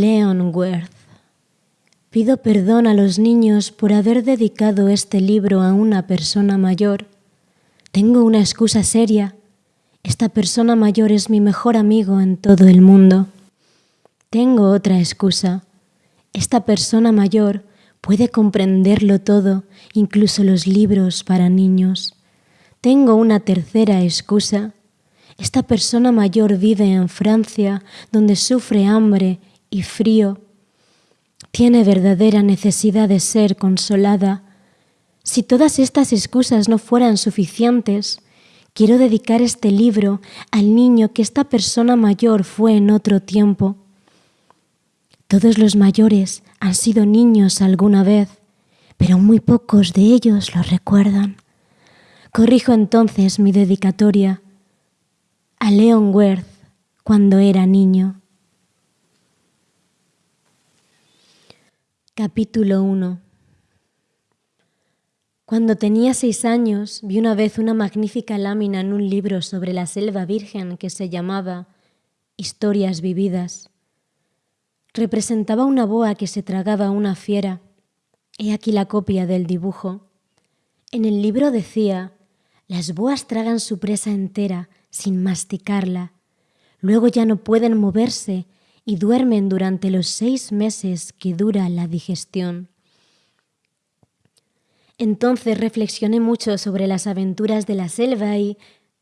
Leon Worth. Pido perdón a los niños por haber dedicado este libro a una persona mayor. Tengo una excusa seria. Esta persona mayor es mi mejor amigo en todo el mundo. Tengo otra excusa. Esta persona mayor puede comprenderlo todo, incluso los libros para niños. Tengo una tercera excusa. Esta persona mayor vive en Francia, donde sufre hambre y frío. Tiene verdadera necesidad de ser consolada. Si todas estas excusas no fueran suficientes, quiero dedicar este libro al niño que esta persona mayor fue en otro tiempo. Todos los mayores han sido niños alguna vez, pero muy pocos de ellos lo recuerdan. Corrijo entonces mi dedicatoria a Leon Worth cuando era niño. Capítulo 1 Cuando tenía seis años vi una vez una magnífica lámina en un libro sobre la selva virgen que se llamaba Historias vividas. Representaba una boa que se tragaba una fiera. He aquí la copia del dibujo. En el libro decía, las boas tragan su presa entera sin masticarla. Luego ya no pueden moverse y duermen durante los seis meses que dura la digestión. Entonces reflexioné mucho sobre las aventuras de la selva y,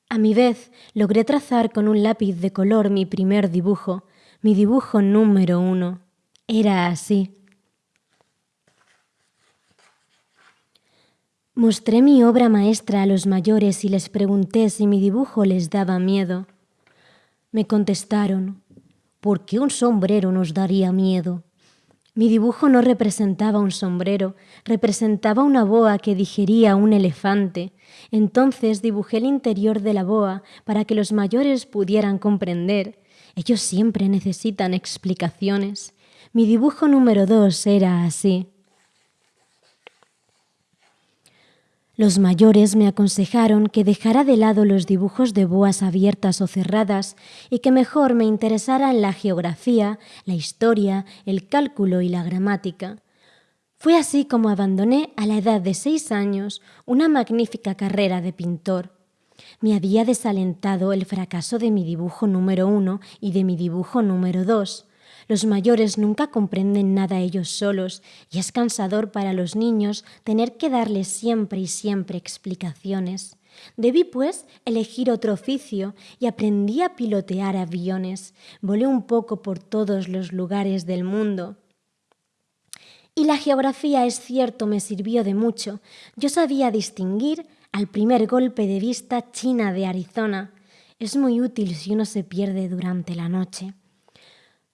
a mi vez, logré trazar con un lápiz de color mi primer dibujo, mi dibujo número uno. Era así. Mostré mi obra maestra a los mayores y les pregunté si mi dibujo les daba miedo. Me contestaron, ¿Por qué un sombrero nos daría miedo? Mi dibujo no representaba un sombrero, representaba una boa que digería un elefante. Entonces dibujé el interior de la boa para que los mayores pudieran comprender. Ellos siempre necesitan explicaciones. Mi dibujo número dos era así. Los mayores me aconsejaron que dejara de lado los dibujos de boas abiertas o cerradas y que mejor me interesara en la geografía, la historia, el cálculo y la gramática. Fue así como abandoné a la edad de seis años una magnífica carrera de pintor. Me había desalentado el fracaso de mi dibujo número uno y de mi dibujo número dos. Los mayores nunca comprenden nada ellos solos y es cansador para los niños tener que darles siempre y siempre explicaciones. Debí, pues, elegir otro oficio y aprendí a pilotear aviones. Volé un poco por todos los lugares del mundo. Y la geografía, es cierto, me sirvió de mucho. Yo sabía distinguir al primer golpe de vista China de Arizona. Es muy útil si uno se pierde durante la noche.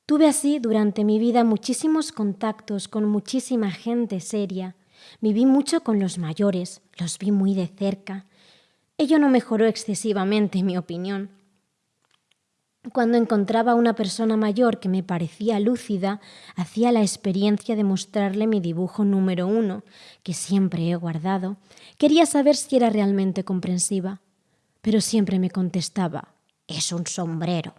Tuve así durante mi vida muchísimos contactos con muchísima gente seria. Viví mucho con los mayores, los vi muy de cerca. Ello no mejoró excesivamente mi opinión. Cuando encontraba a una persona mayor que me parecía lúcida, hacía la experiencia de mostrarle mi dibujo número uno, que siempre he guardado. Quería saber si era realmente comprensiva, pero siempre me contestaba, es un sombrero.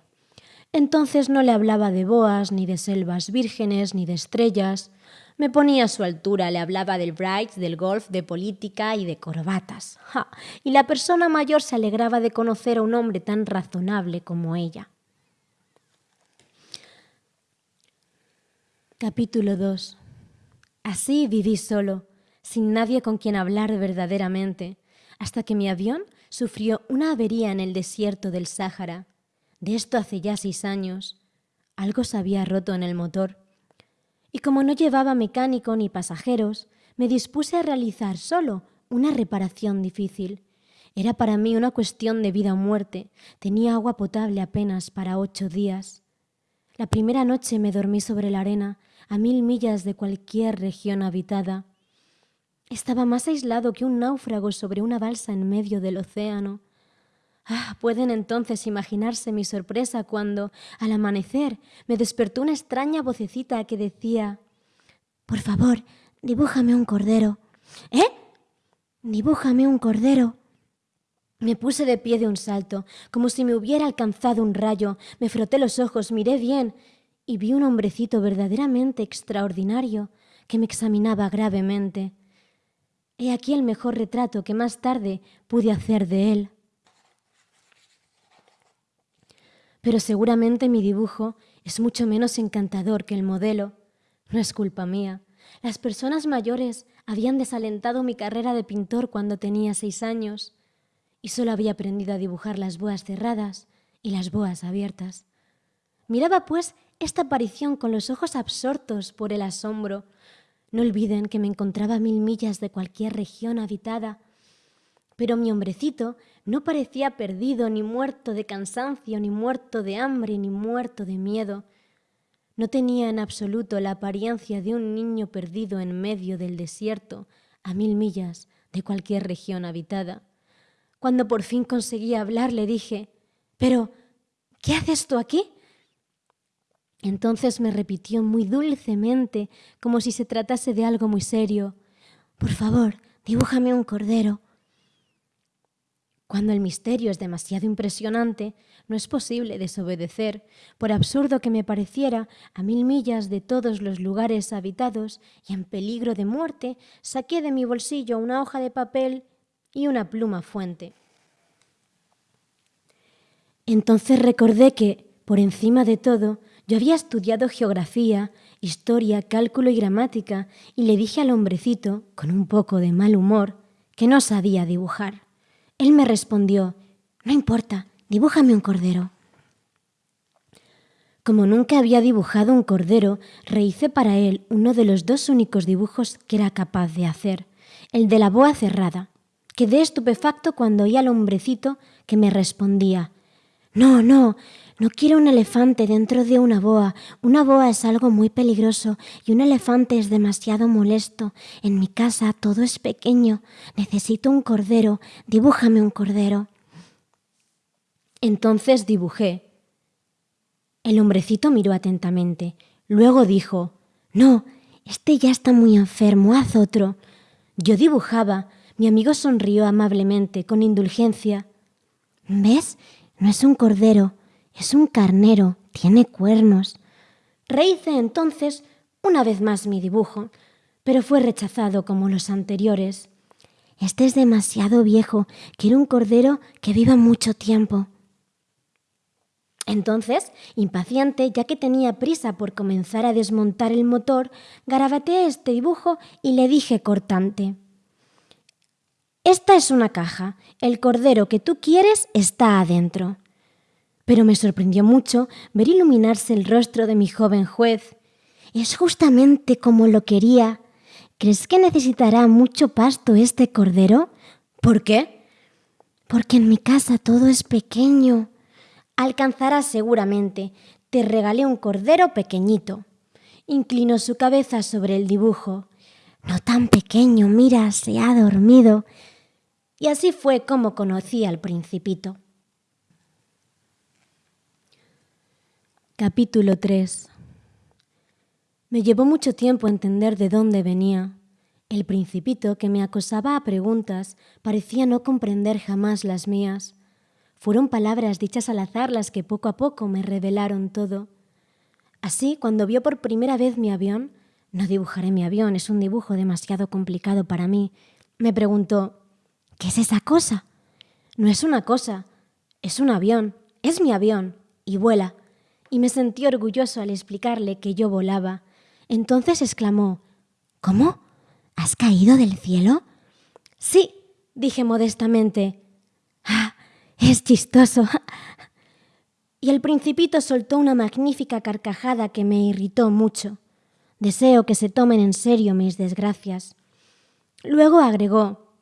Entonces no le hablaba de boas, ni de selvas vírgenes, ni de estrellas. Me ponía a su altura, le hablaba del bright, del golf, de política y de corbatas. Y la persona mayor se alegraba de conocer a un hombre tan razonable como ella. Capítulo 2 Así viví solo, sin nadie con quien hablar verdaderamente, hasta que mi avión sufrió una avería en el desierto del Sáhara. De esto hace ya seis años. Algo se había roto en el motor. Y como no llevaba mecánico ni pasajeros, me dispuse a realizar solo una reparación difícil. Era para mí una cuestión de vida o muerte. Tenía agua potable apenas para ocho días. La primera noche me dormí sobre la arena, a mil millas de cualquier región habitada. Estaba más aislado que un náufrago sobre una balsa en medio del océano. Ah, pueden entonces imaginarse mi sorpresa cuando, al amanecer, me despertó una extraña vocecita que decía, Por favor, dibújame un cordero. ¿Eh? Dibújame un cordero. Me puse de pie de un salto, como si me hubiera alcanzado un rayo, me froté los ojos, miré bien, y vi un hombrecito verdaderamente extraordinario que me examinaba gravemente. He aquí el mejor retrato que más tarde pude hacer de él. Pero seguramente mi dibujo es mucho menos encantador que el modelo. No es culpa mía. Las personas mayores habían desalentado mi carrera de pintor cuando tenía seis años y solo había aprendido a dibujar las boas cerradas y las boas abiertas. Miraba, pues, esta aparición con los ojos absortos por el asombro. No olviden que me encontraba mil millas de cualquier región habitada, pero mi hombrecito no parecía perdido, ni muerto de cansancio, ni muerto de hambre, ni muerto de miedo. No tenía en absoluto la apariencia de un niño perdido en medio del desierto, a mil millas de cualquier región habitada. Cuando por fin conseguí hablar, le dije, Pero, ¿qué haces tú aquí? Entonces me repitió muy dulcemente, como si se tratase de algo muy serio, Por favor, dibújame un cordero. Cuando el misterio es demasiado impresionante, no es posible desobedecer, por absurdo que me pareciera, a mil millas de todos los lugares habitados y en peligro de muerte, saqué de mi bolsillo una hoja de papel y una pluma fuente. Entonces recordé que, por encima de todo, yo había estudiado geografía, historia, cálculo y gramática, y le dije al hombrecito, con un poco de mal humor, que no sabía dibujar. Él me respondió, no importa, dibújame un cordero. Como nunca había dibujado un cordero, rehice para él uno de los dos únicos dibujos que era capaz de hacer, el de la boa cerrada. Quedé estupefacto cuando oí al hombrecito que me respondía, no, no, no quiero un elefante dentro de una boa. Una boa es algo muy peligroso y un elefante es demasiado molesto. En mi casa todo es pequeño. Necesito un cordero. Dibújame un cordero. Entonces dibujé. El hombrecito miró atentamente. Luego dijo, No, este ya está muy enfermo, haz otro. Yo dibujaba. Mi amigo sonrió amablemente, con indulgencia. ¿Ves? No es un cordero, es un carnero, tiene cuernos. Rehice entonces una vez más mi dibujo, pero fue rechazado como los anteriores. Este es demasiado viejo, quiero un cordero que viva mucho tiempo. Entonces, impaciente, ya que tenía prisa por comenzar a desmontar el motor, garabateé este dibujo y le dije cortante. Esta es una caja. El cordero que tú quieres está adentro pero me sorprendió mucho ver iluminarse el rostro de mi joven juez. Es justamente como lo quería. ¿Crees que necesitará mucho pasto este cordero? ¿Por qué? Porque en mi casa todo es pequeño. Alcanzarás seguramente. Te regalé un cordero pequeñito. Inclinó su cabeza sobre el dibujo. No tan pequeño, mira, se ha dormido. Y así fue como conocí al principito. Capítulo 3 Me llevó mucho tiempo entender de dónde venía. El principito que me acosaba a preguntas parecía no comprender jamás las mías. Fueron palabras dichas al azar las que poco a poco me revelaron todo. Así, cuando vio por primera vez mi avión, no dibujaré mi avión, es un dibujo demasiado complicado para mí, me preguntó, ¿qué es esa cosa? No es una cosa, es un avión, es mi avión, y vuela y me sentí orgulloso al explicarle que yo volaba. Entonces exclamó, ¿Cómo? ¿Has caído del cielo? Sí, dije modestamente. Ah, es chistoso. y el principito soltó una magnífica carcajada que me irritó mucho. Deseo que se tomen en serio mis desgracias. Luego agregó,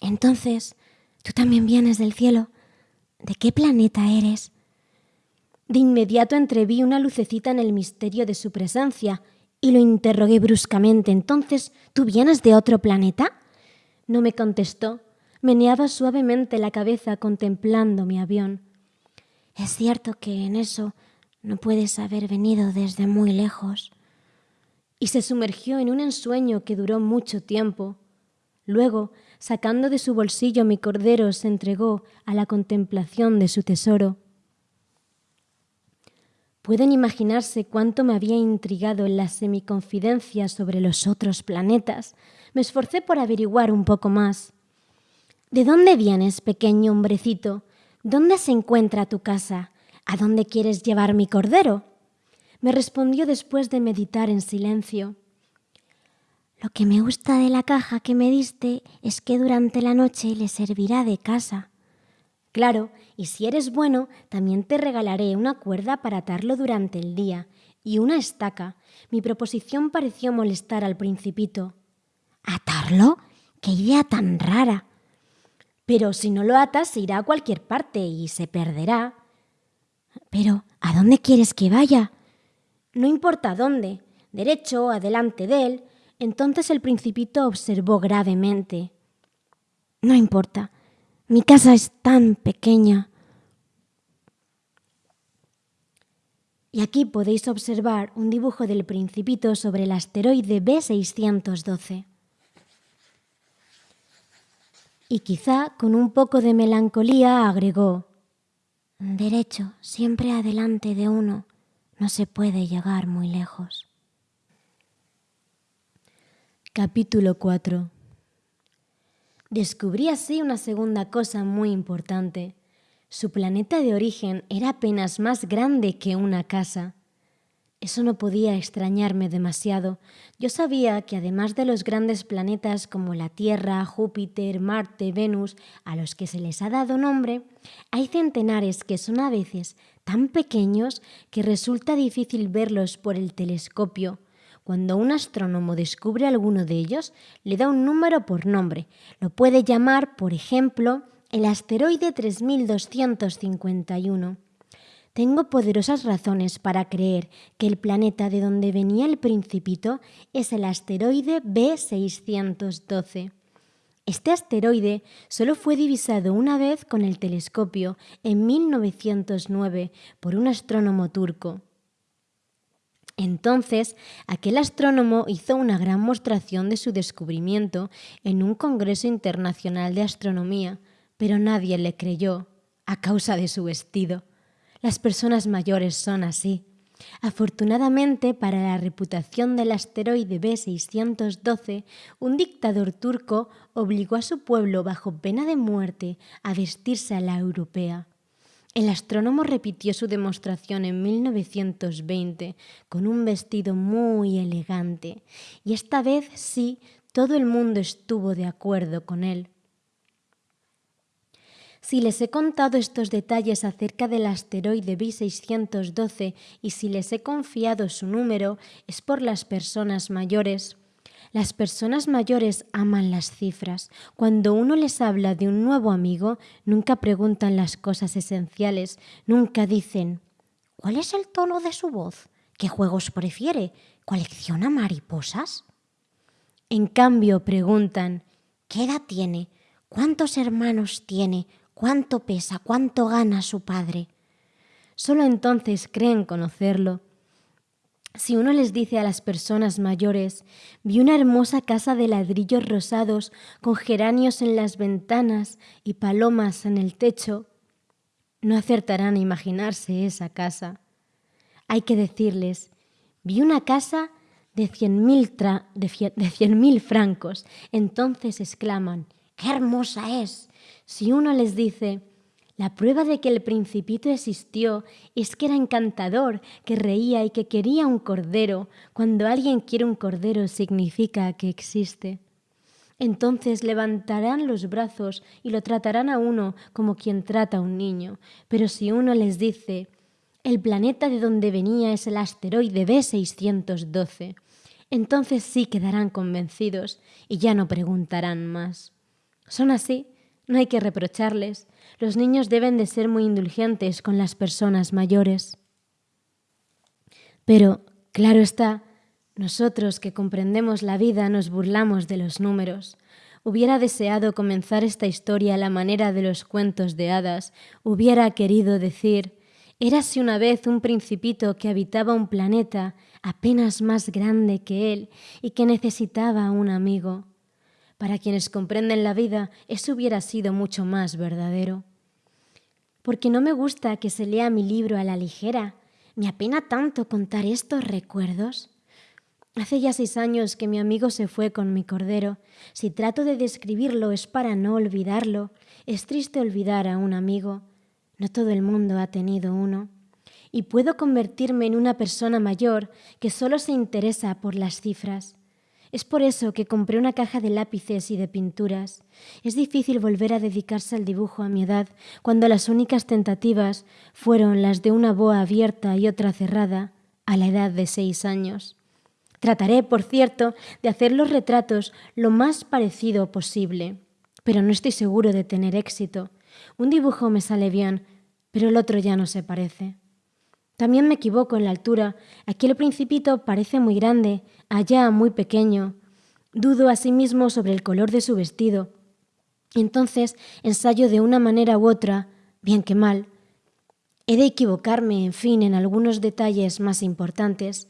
Entonces, ¿tú también vienes del cielo? ¿De qué planeta eres? De inmediato entreví una lucecita en el misterio de su presencia y lo interrogué bruscamente. Entonces, ¿tú vienes de otro planeta? No me contestó. Meneaba suavemente la cabeza contemplando mi avión. Es cierto que en eso no puedes haber venido desde muy lejos. Y se sumergió en un ensueño que duró mucho tiempo. Luego, sacando de su bolsillo mi cordero, se entregó a la contemplación de su tesoro. Pueden imaginarse cuánto me había intrigado en las semiconfidencias sobre los otros planetas. Me esforcé por averiguar un poco más. ¿De dónde vienes, pequeño hombrecito? ¿Dónde se encuentra tu casa? ¿A dónde quieres llevar mi cordero? Me respondió después de meditar en silencio. Lo que me gusta de la caja que me diste es que durante la noche le servirá de casa. Claro, y si eres bueno, también te regalaré una cuerda para atarlo durante el día y una estaca. Mi proposición pareció molestar al principito. ¿Atarlo? ¡Qué idea tan rara! Pero si no lo atas, se irá a cualquier parte y se perderá. Pero, ¿a dónde quieres que vaya? No importa dónde, derecho, adelante de él. Entonces el principito observó gravemente. No importa, mi casa es tan pequeña. Y aquí podéis observar un dibujo del principito sobre el asteroide B612. Y quizá con un poco de melancolía agregó, Derecho, siempre adelante de uno, no se puede llegar muy lejos. Capítulo 4 Descubrí así una segunda cosa muy importante. Su planeta de origen era apenas más grande que una casa. Eso no podía extrañarme demasiado. Yo sabía que además de los grandes planetas como la Tierra, Júpiter, Marte, Venus, a los que se les ha dado nombre, hay centenares que son a veces tan pequeños que resulta difícil verlos por el telescopio. Cuando un astrónomo descubre alguno de ellos, le da un número por nombre. Lo puede llamar, por ejemplo, el asteroide 3251. Tengo poderosas razones para creer que el planeta de donde venía el principito es el asteroide B612. Este asteroide solo fue divisado una vez con el telescopio en 1909 por un astrónomo turco. Entonces, aquel astrónomo hizo una gran mostración de su descubrimiento en un Congreso Internacional de Astronomía, pero nadie le creyó a causa de su vestido. Las personas mayores son así. Afortunadamente para la reputación del asteroide B612, un dictador turco obligó a su pueblo bajo pena de muerte a vestirse a la europea. El astrónomo repitió su demostración en 1920 con un vestido muy elegante y esta vez sí todo el mundo estuvo de acuerdo con él. Si les he contado estos detalles acerca del asteroide B612 y si les he confiado su número, es por las personas mayores. Las personas mayores aman las cifras. Cuando uno les habla de un nuevo amigo, nunca preguntan las cosas esenciales, nunca dicen ¿Cuál es el tono de su voz? ¿Qué juegos prefiere? ¿Colecciona mariposas? En cambio, preguntan ¿Qué edad tiene? ¿Cuántos hermanos tiene? cuánto pesa, cuánto gana su padre. Solo entonces creen conocerlo. Si uno les dice a las personas mayores, vi una hermosa casa de ladrillos rosados con geranios en las ventanas y palomas en el techo, no acertarán a imaginarse esa casa. Hay que decirles, vi una casa de cien mil, de francos. Entonces exclaman, ¡qué hermosa es! Si uno les dice, la prueba de que el principito existió es que era encantador, que reía y que quería un cordero. Cuando alguien quiere un cordero significa que existe. Entonces levantarán los brazos y lo tratarán a uno como quien trata a un niño. Pero si uno les dice, el planeta de donde venía es el asteroide B612, entonces sí quedarán convencidos y ya no preguntarán más. Son así no hay que reprocharles. Los niños deben de ser muy indulgentes con las personas mayores. Pero, claro está, nosotros que comprendemos la vida nos burlamos de los números. Hubiera deseado comenzar esta historia a la manera de los cuentos de hadas. Hubiera querido decir, érase una vez un principito que habitaba un planeta apenas más grande que él y que necesitaba un amigo. Para quienes comprenden la vida, eso hubiera sido mucho más verdadero. Porque no me gusta que se lea mi libro a la ligera. Me apena tanto contar estos recuerdos. Hace ya seis años que mi amigo se fue con mi cordero. Si trato de describirlo es para no olvidarlo. Es triste olvidar a un amigo. No todo el mundo ha tenido uno. Y puedo convertirme en una persona mayor que solo se interesa por las cifras. Es por eso que compré una caja de lápices y de pinturas. Es difícil volver a dedicarse al dibujo a mi edad, cuando las únicas tentativas fueron las de una boa abierta y otra cerrada, a la edad de seis años. Trataré, por cierto, de hacer los retratos lo más parecido posible, pero no estoy seguro de tener éxito. Un dibujo me sale bien, pero el otro ya no se parece. También me equivoco en la altura. Aquí el principito parece muy grande, allá muy pequeño. Dudo asimismo sobre el color de su vestido. Entonces ensayo de una manera u otra, bien que mal. He de equivocarme, en fin, en algunos detalles más importantes,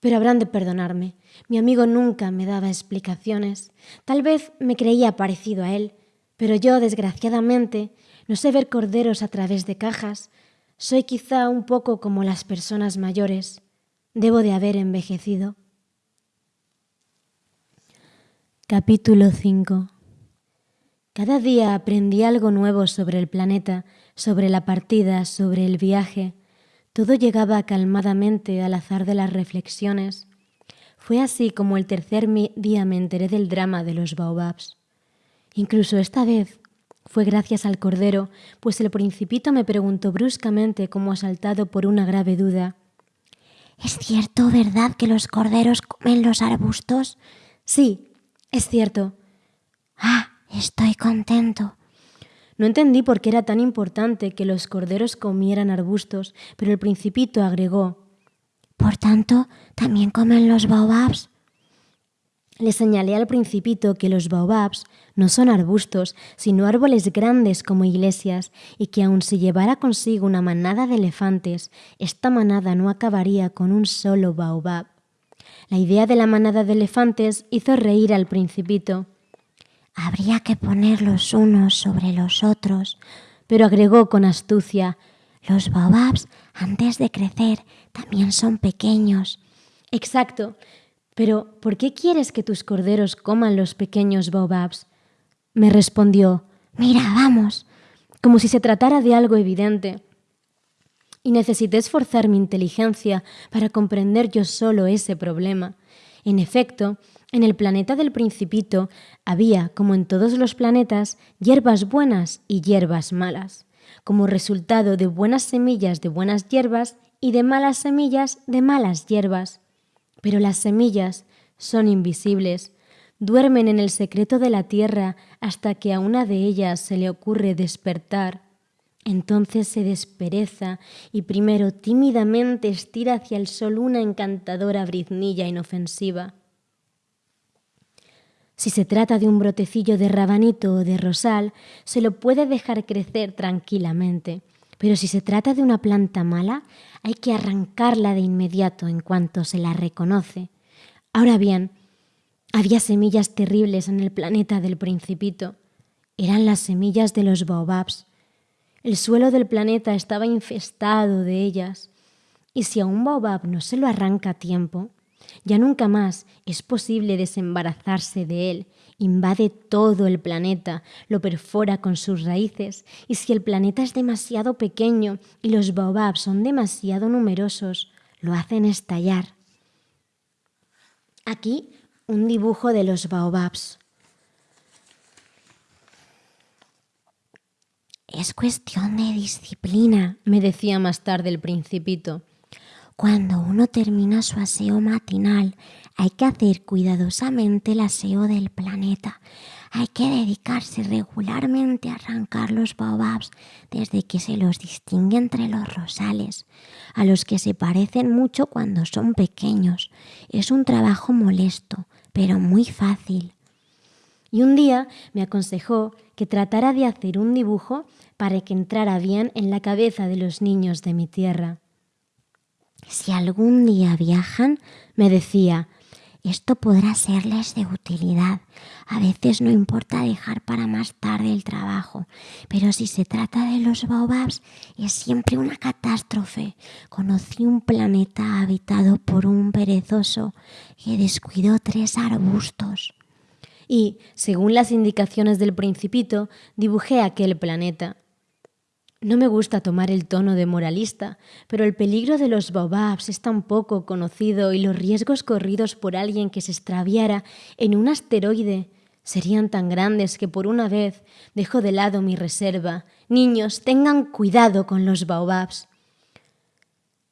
pero habrán de perdonarme. Mi amigo nunca me daba explicaciones. Tal vez me creía parecido a él, pero yo, desgraciadamente, no sé ver corderos a través de cajas, soy quizá un poco como las personas mayores. Debo de haber envejecido. Capítulo 5 Cada día aprendí algo nuevo sobre el planeta, sobre la partida, sobre el viaje. Todo llegaba calmadamente al azar de las reflexiones. Fue así como el tercer día me enteré del drama de los baobabs. Incluso esta vez, fue gracias al cordero, pues el principito me preguntó bruscamente, como asaltado por una grave duda. ¿Es cierto, verdad, que los corderos comen los arbustos? Sí, es cierto. Ah, estoy contento. No entendí por qué era tan importante que los corderos comieran arbustos, pero el principito agregó. Por tanto, ¿también comen los baobabs? Le señalé al principito que los baobabs no son arbustos, sino árboles grandes como iglesias, y que aun si llevara consigo una manada de elefantes, esta manada no acabaría con un solo baobab. La idea de la manada de elefantes hizo reír al principito. Habría que poner los unos sobre los otros, pero agregó con astucia, los baobabs, antes de crecer, también son pequeños. Exacto, pero, ¿por qué quieres que tus corderos coman los pequeños baobabs? Me respondió, Mira, vamos, como si se tratara de algo evidente. Y necesité esforzar mi inteligencia para comprender yo solo ese problema. En efecto, en el planeta del principito había, como en todos los planetas, hierbas buenas y hierbas malas, como resultado de buenas semillas de buenas hierbas y de malas semillas de malas hierbas. Pero las semillas son invisibles, duermen en el secreto de la tierra hasta que a una de ellas se le ocurre despertar. Entonces se despereza y primero tímidamente estira hacia el sol una encantadora briznilla inofensiva. Si se trata de un brotecillo de rabanito o de rosal, se lo puede dejar crecer tranquilamente. Pero si se trata de una planta mala, hay que arrancarla de inmediato en cuanto se la reconoce. Ahora bien, había semillas terribles en el planeta del principito. Eran las semillas de los baobabs. El suelo del planeta estaba infestado de ellas. Y si a un baobab no se lo arranca a tiempo, ya nunca más es posible desembarazarse de él invade todo el planeta, lo perfora con sus raíces, y si el planeta es demasiado pequeño y los baobabs son demasiado numerosos, lo hacen estallar. Aquí un dibujo de los baobabs. Es cuestión de disciplina, me decía más tarde el principito. Cuando uno termina su aseo matinal, hay que hacer cuidadosamente el aseo del planeta. Hay que dedicarse regularmente a arrancar los baobabs desde que se los distingue entre los rosales, a los que se parecen mucho cuando son pequeños. Es un trabajo molesto, pero muy fácil. Y un día me aconsejó que tratara de hacer un dibujo para que entrara bien en la cabeza de los niños de mi tierra. Si algún día viajan, me decía, Esto podrá serles de utilidad. A veces no importa dejar para más tarde el trabajo, pero si se trata de los baobabs es siempre una catástrofe. Conocí un planeta habitado por un perezoso que descuidó tres arbustos. Y, según las indicaciones del principito, dibujé aquel planeta. No me gusta tomar el tono de moralista, pero el peligro de los baobabs es tan poco conocido y los riesgos corridos por alguien que se extraviara en un asteroide serían tan grandes que por una vez dejo de lado mi reserva. Niños, tengan cuidado con los baobabs.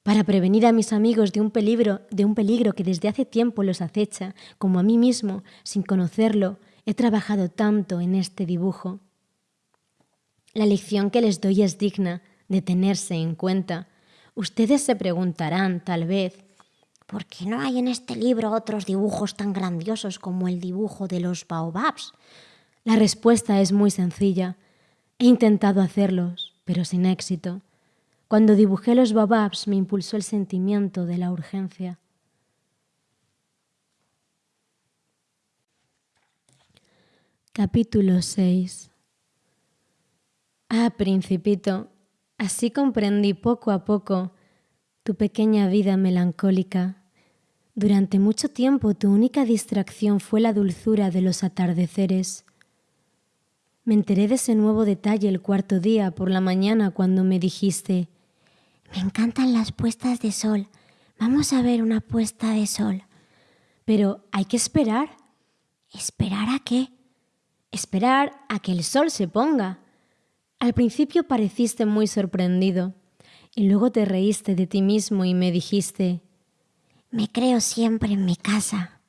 Para prevenir a mis amigos de un peligro, de un peligro que desde hace tiempo los acecha, como a mí mismo, sin conocerlo, he trabajado tanto en este dibujo. La lección que les doy es digna de tenerse en cuenta. Ustedes se preguntarán, tal vez, ¿por qué no hay en este libro otros dibujos tan grandiosos como el dibujo de los baobabs? La respuesta es muy sencilla. He intentado hacerlos, pero sin éxito. Cuando dibujé los baobabs me impulsó el sentimiento de la urgencia. Capítulo 6 Ah, principito, así comprendí poco a poco tu pequeña vida melancólica. Durante mucho tiempo tu única distracción fue la dulzura de los atardeceres. Me enteré de ese nuevo detalle el cuarto día por la mañana cuando me dijiste, me encantan las puestas de sol. Vamos a ver una puesta de sol. Pero hay que esperar. ¿Esperar a qué? Esperar a que el sol se ponga. Al principio pareciste muy sorprendido y luego te reíste de ti mismo y me dijiste, me creo siempre en mi casa.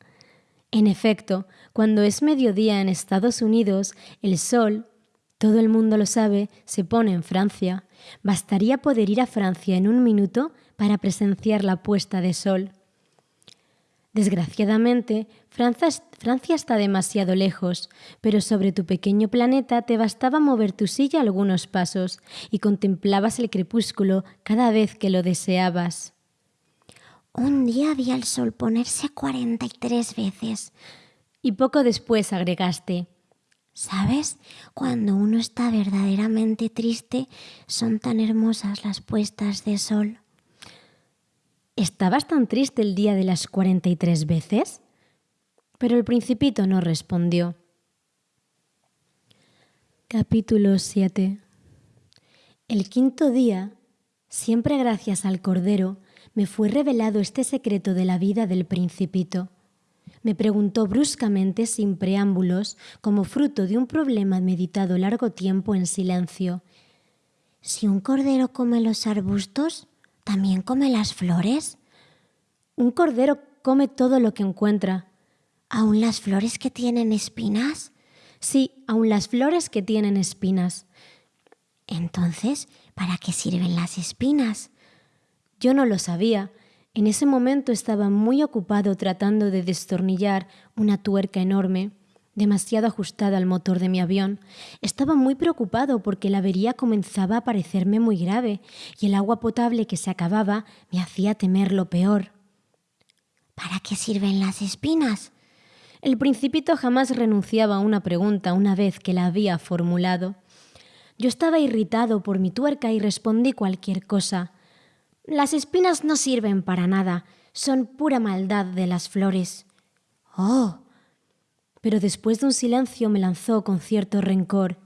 En efecto, cuando es mediodía en Estados Unidos, el sol, todo el mundo lo sabe, se pone en Francia. Bastaría poder ir a Francia en un minuto para presenciar la puesta de sol. Desgraciadamente, Francia está demasiado lejos, pero sobre tu pequeño planeta te bastaba mover tu silla algunos pasos y contemplabas el crepúsculo cada vez que lo deseabas. Un día vi al sol ponerse 43 veces. Y poco después agregaste, ¿Sabes? Cuando uno está verdaderamente triste, son tan hermosas las puestas de sol. ¿Estabas tan triste el día de las 43 veces? Pero el principito no respondió. Capítulo 7 El quinto día, siempre gracias al Cordero, me fue revelado este secreto de la vida del principito. Me preguntó bruscamente, sin preámbulos, como fruto de un problema meditado largo tiempo en silencio. Si un cordero come los arbustos, ¿también come las flores? Un cordero come todo lo que encuentra, ¿Aún las flores que tienen espinas? Sí, aún las flores que tienen espinas. Entonces, ¿para qué sirven las espinas? Yo no lo sabía. En ese momento estaba muy ocupado tratando de destornillar una tuerca enorme, demasiado ajustada al motor de mi avión. Estaba muy preocupado porque la avería comenzaba a parecerme muy grave y el agua potable que se acababa me hacía temer lo peor. ¿Para qué sirven las espinas? El principito jamás renunciaba a una pregunta una vez que la había formulado. Yo estaba irritado por mi tuerca y respondí cualquier cosa. Las espinas no sirven para nada, son pura maldad de las flores. Oh. Pero después de un silencio me lanzó con cierto rencor.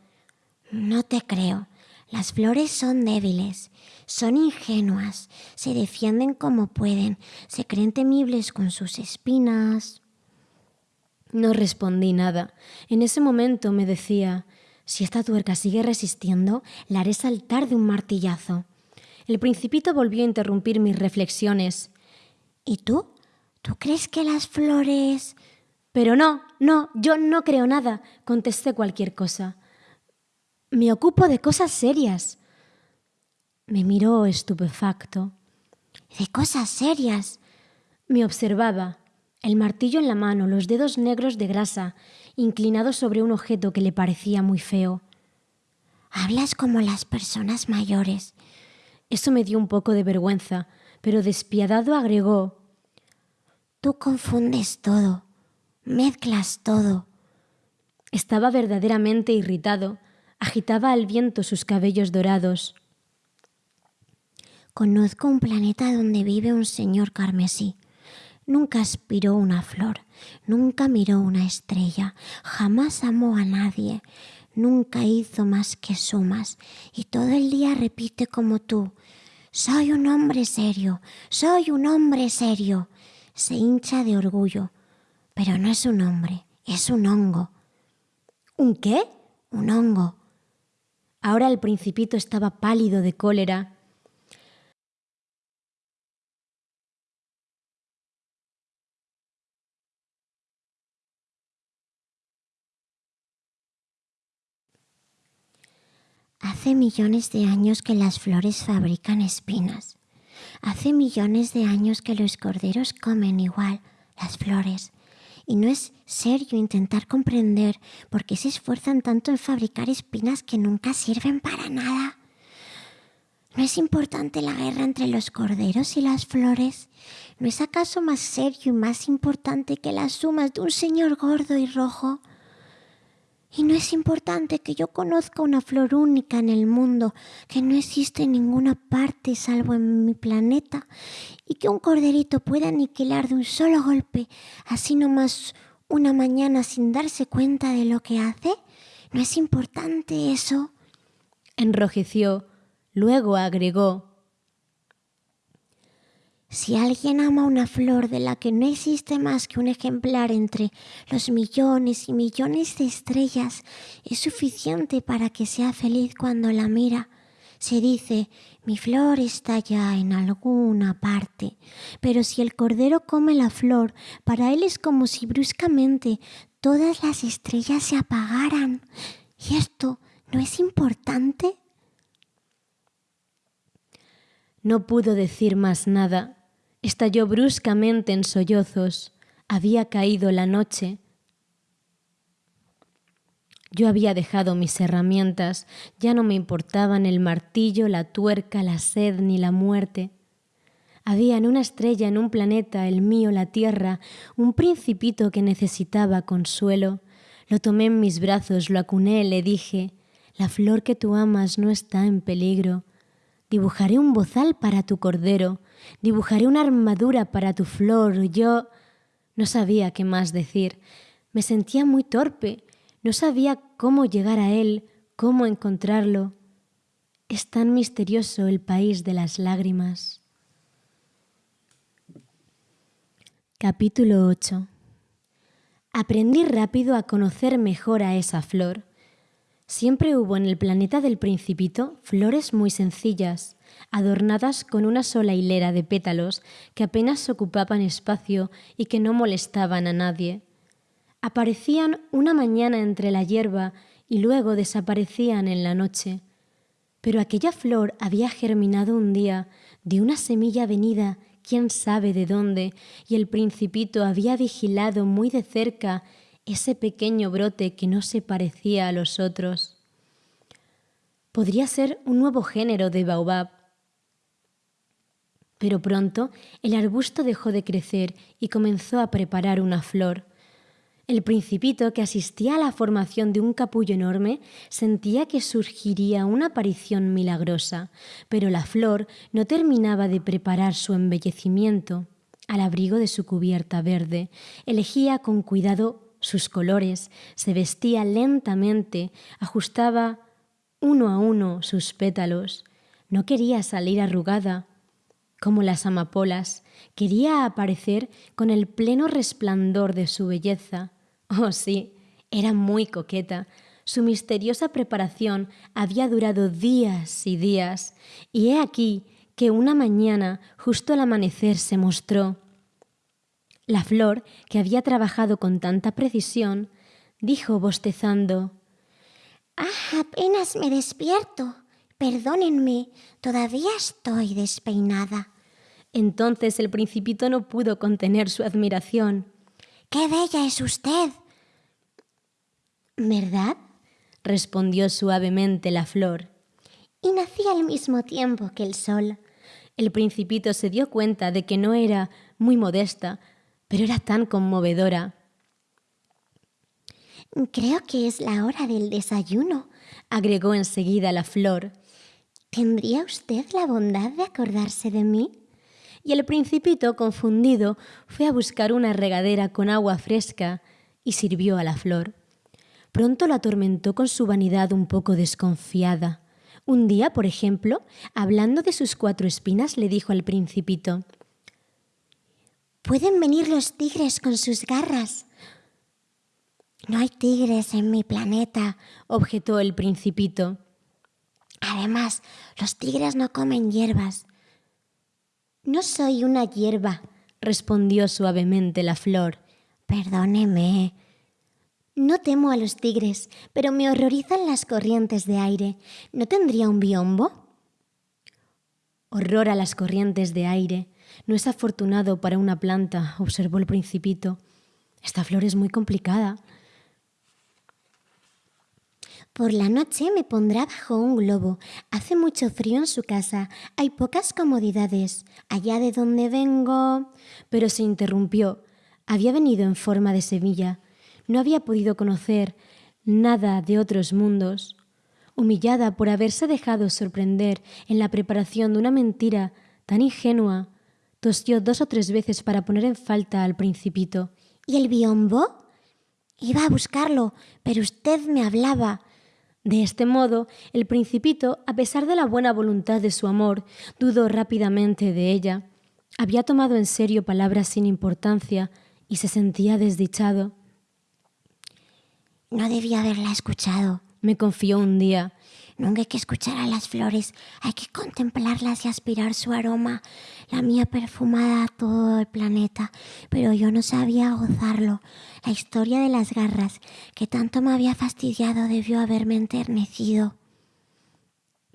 No te creo. Las flores son débiles, son ingenuas, se defienden como pueden, se creen temibles con sus espinas. No respondí nada. En ese momento me decía, si esta tuerca sigue resistiendo, la haré saltar de un martillazo. El principito volvió a interrumpir mis reflexiones. ¿Y tú? ¿Tú crees que las flores... Pero no, no, yo no creo nada, contesté cualquier cosa. Me ocupo de cosas serias. Me miró estupefacto. ¿De cosas serias? Me observaba, el martillo en la mano, los dedos negros de grasa, inclinados sobre un objeto que le parecía muy feo. Hablas como las personas mayores. Eso me dio un poco de vergüenza, pero despiadado agregó Tú confundes todo, mezclas todo. Estaba verdaderamente irritado. Agitaba al viento sus cabellos dorados. Conozco un planeta donde vive un señor carmesí. Nunca aspiró una flor, nunca miró una estrella, jamás amó a nadie, nunca hizo más que sumas y todo el día repite como tú, soy un hombre serio, soy un hombre serio. Se hincha de orgullo, pero no es un hombre, es un hongo. ¿Un qué? Un hongo. Ahora el principito estaba pálido de cólera Hace millones de años que las flores fabrican espinas. Hace millones de años que los corderos comen igual las flores. Y no es serio intentar comprender por qué se esfuerzan tanto en fabricar espinas que nunca sirven para nada. ¿No es importante la guerra entre los corderos y las flores? ¿No es acaso más serio y más importante que las sumas de un señor gordo y rojo? Y no es importante que yo conozca una flor única en el mundo, que no existe en ninguna parte salvo en mi planeta, y que un corderito pueda aniquilar de un solo golpe, así nomás una mañana sin darse cuenta de lo que hace. ¿No es importante eso? Enrojeció, luego agregó si alguien ama una flor de la que no existe más que un ejemplar entre los millones y millones de estrellas, es suficiente para que sea feliz cuando la mira. Se dice, mi flor está ya en alguna parte, pero si el cordero come la flor, para él es como si bruscamente todas las estrellas se apagaran. ¿Y esto no es importante? No pudo decir más nada Estalló bruscamente en sollozos. Había caído la noche. Yo había dejado mis herramientas, ya no me importaban el martillo, la tuerca, la sed ni la muerte. Había en una estrella, en un planeta, el mío, la Tierra, un principito que necesitaba consuelo. Lo tomé en mis brazos, lo acuné, le dije, la flor que tú amas no está en peligro. Dibujaré un bozal para tu cordero, dibujaré una armadura para tu flor. Yo no sabía qué más decir. Me sentía muy torpe. No sabía cómo llegar a él, cómo encontrarlo. Es tan misterioso el país de las lágrimas. Capítulo 8 Aprendí rápido a conocer mejor a esa flor. Siempre hubo en el planeta del principito flores muy sencillas, adornadas con una sola hilera de pétalos que apenas ocupaban espacio y que no molestaban a nadie. Aparecían una mañana entre la hierba y luego desaparecían en la noche. Pero aquella flor había germinado un día de una semilla venida quién sabe de dónde, y el principito había vigilado muy de cerca ese pequeño brote que no se parecía a los otros. Podría ser un nuevo género de baobab. Pero pronto el arbusto dejó de crecer y comenzó a preparar una flor. El principito, que asistía a la formación de un capullo enorme, sentía que surgiría una aparición milagrosa, pero la flor no terminaba de preparar su embellecimiento. Al abrigo de su cubierta verde, elegía con cuidado sus colores, se vestía lentamente, ajustaba uno a uno sus pétalos. No quería salir arrugada como las amapolas, quería aparecer con el pleno resplandor de su belleza. Oh sí, era muy coqueta. Su misteriosa preparación había durado días y días, y he aquí que una mañana, justo al amanecer, se mostró. La flor, que había trabajado con tanta precisión, dijo bostezando Ah, apenas me despierto. Perdónenme, todavía estoy despeinada. Entonces el principito no pudo contener su admiración. ¡Qué bella es usted! ¿Verdad? respondió suavemente la flor. Y nací al mismo tiempo que el sol. El principito se dio cuenta de que no era muy modesta, pero era tan conmovedora. Creo que es la hora del desayuno, agregó enseguida la flor. ¿Tendría usted la bondad de acordarse de mí? Y el principito, confundido, fue a buscar una regadera con agua fresca y sirvió a la flor. Pronto lo atormentó con su vanidad un poco desconfiada. Un día, por ejemplo, hablando de sus cuatro espinas, le dijo al principito Pueden venir los tigres con sus garras. No hay tigres en mi planeta, objetó el principito. Además, los tigres no comen hierbas. No soy una hierba, respondió suavemente la flor. Perdóneme. No temo a los tigres, pero me horrorizan las corrientes de aire. ¿No tendría un biombo? Horror a las corrientes de aire. No es afortunado para una planta, observó el principito. Esta flor es muy complicada. Por la noche me pondrá bajo un globo. Hace mucho frío en su casa. Hay pocas comodidades. Allá de donde vengo. Pero se interrumpió. Había venido en forma de semilla. No había podido conocer nada de otros mundos. Humillada por haberse dejado sorprender en la preparación de una mentira tan ingenua, tosió dos o tres veces para poner en falta al principito. ¿Y el biombo? Iba a buscarlo, pero usted me hablaba. De este modo, el principito, a pesar de la buena voluntad de su amor, dudó rápidamente de ella. Había tomado en serio palabras sin importancia y se sentía desdichado. No debía haberla escuchado, me confió un día. Nunca hay que escuchar a las flores, hay que contemplarlas y aspirar su aroma. La mía perfumada a todo el planeta, pero yo no sabía gozarlo. La historia de las garras, que tanto me había fastidiado, debió haberme enternecido.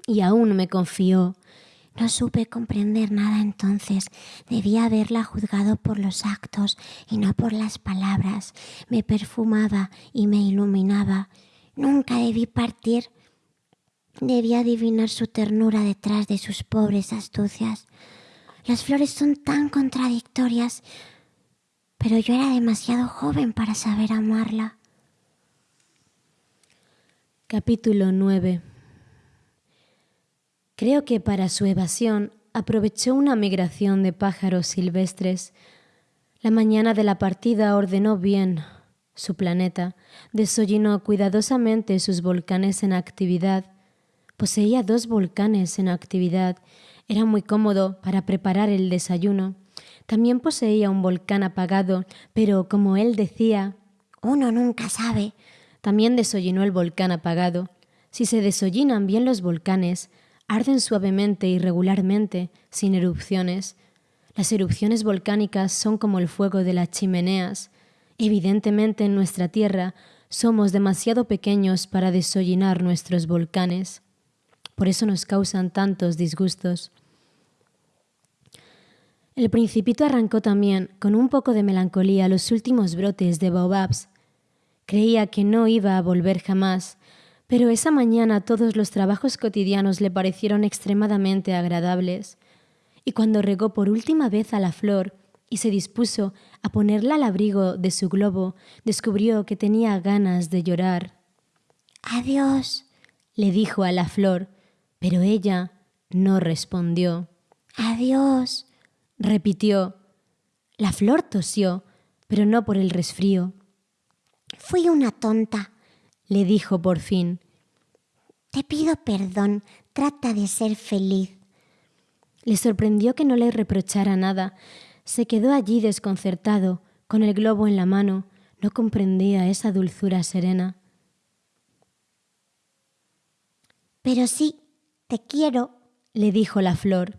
Y aún me confió. No supe comprender nada entonces. Debía haberla juzgado por los actos y no por las palabras. Me perfumaba y me iluminaba. Nunca debí partir Debía adivinar su ternura detrás de sus pobres astucias. Las flores son tan contradictorias, pero yo era demasiado joven para saber amarla. Capítulo 9 Creo que para su evasión aprovechó una migración de pájaros silvestres. La mañana de la partida ordenó bien su planeta, desollinó cuidadosamente sus volcanes en actividad, Poseía dos volcanes en actividad. Era muy cómodo para preparar el desayuno. También poseía un volcán apagado, pero como él decía, uno nunca sabe. También desollinó el volcán apagado. Si se desollinan bien los volcanes, arden suavemente y regularmente, sin erupciones. Las erupciones volcánicas son como el fuego de las chimeneas. Evidentemente en nuestra Tierra somos demasiado pequeños para desollinar nuestros volcanes. Por eso nos causan tantos disgustos. El principito arrancó también, con un poco de melancolía, los últimos brotes de baobabs. Creía que no iba a volver jamás, pero esa mañana todos los trabajos cotidianos le parecieron extremadamente agradables, y cuando regó por última vez a la flor y se dispuso a ponerla al abrigo de su globo, descubrió que tenía ganas de llorar. Adiós, le dijo a la flor, pero ella no respondió. Adiós, repitió. La flor tosió, pero no por el resfrío. Fui una tonta, le dijo por fin. Te pido perdón, trata de ser feliz. Le sorprendió que no le reprochara nada. Se quedó allí desconcertado, con el globo en la mano. No comprendía esa dulzura serena. Pero sí, te quiero, le dijo la flor.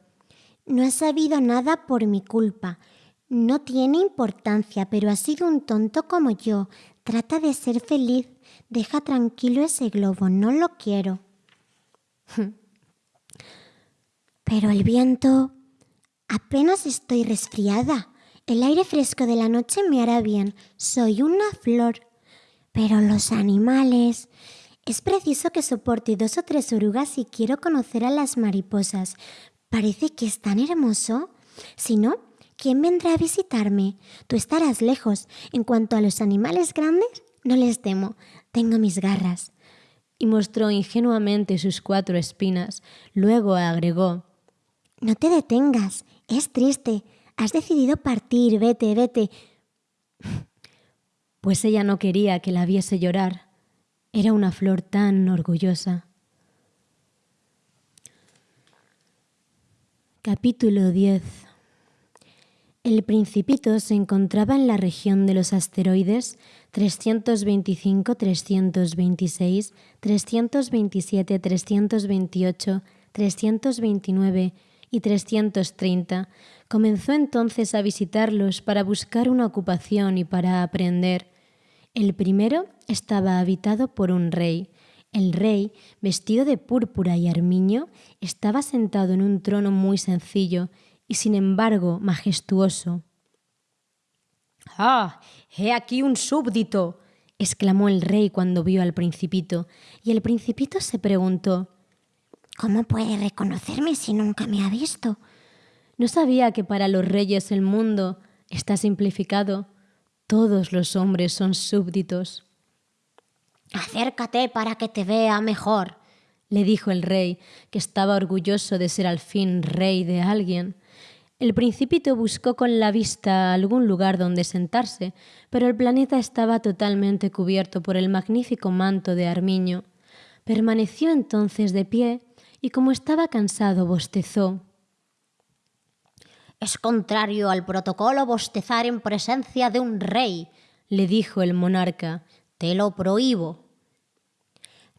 No he sabido nada por mi culpa. No tiene importancia, pero ha sido un tonto como yo. Trata de ser feliz. Deja tranquilo ese globo. No lo quiero. pero el viento... Apenas estoy resfriada. El aire fresco de la noche me hará bien. Soy una flor. Pero los animales... Es preciso que soporte dos o tres orugas si quiero conocer a las mariposas. Parece que es tan hermoso. Si no, ¿quién vendrá a visitarme? Tú estarás lejos. En cuanto a los animales grandes, no les temo. Tengo mis garras. Y mostró ingenuamente sus cuatro espinas. Luego agregó No te detengas. Es triste. Has decidido partir. Vete, vete. Pues ella no quería que la viese llorar. Era una flor tan orgullosa. Capítulo 10 El principito se encontraba en la región de los asteroides 325, 326, 327, 328, 329 y 330. Comenzó entonces a visitarlos para buscar una ocupación y para aprender. El primero estaba habitado por un rey, el rey, vestido de púrpura y armiño, estaba sentado en un trono muy sencillo y sin embargo majestuoso. ¡Ah! ¡He aquí un súbdito! exclamó el rey cuando vio al principito, y el principito se preguntó ¿Cómo puede reconocerme si nunca me ha visto? No sabía que para los reyes el mundo está simplificado. Todos los hombres son súbditos. Acércate para que te vea mejor, le dijo el rey, que estaba orgulloso de ser al fin rey de alguien. El principito buscó con la vista algún lugar donde sentarse, pero el planeta estaba totalmente cubierto por el magnífico manto de armiño. Permaneció entonces de pie y como estaba cansado bostezó. Es contrario al protocolo bostezar en presencia de un rey, le dijo el monarca. Te lo prohíbo.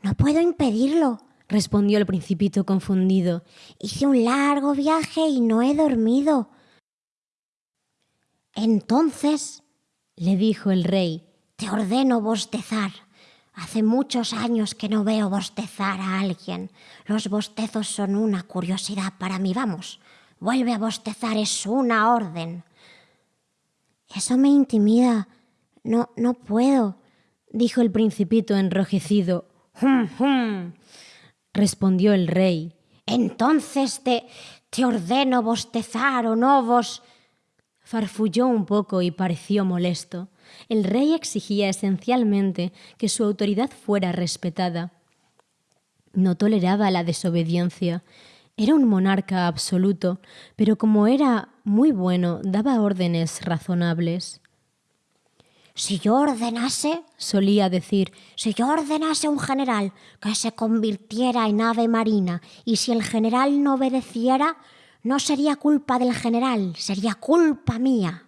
No puedo impedirlo, respondió el principito confundido. Hice un largo viaje y no he dormido. Entonces, le dijo el rey, te ordeno bostezar. Hace muchos años que no veo bostezar a alguien. Los bostezos son una curiosidad para mí. Vamos, vuelve a bostezar, es una orden. Eso me intimida. No, no puedo dijo el principito enrojecido. Hum, hum, respondió el rey. Entonces te, te ordeno bostezar o no vos. Farfulló un poco y pareció molesto. El rey exigía esencialmente que su autoridad fuera respetada. No toleraba la desobediencia. Era un monarca absoluto, pero como era muy bueno, daba órdenes razonables. Si yo ordenase, solía decir, si yo ordenase a un general que se convirtiera en ave marina y si el general no obedeciera, no sería culpa del general, sería culpa mía.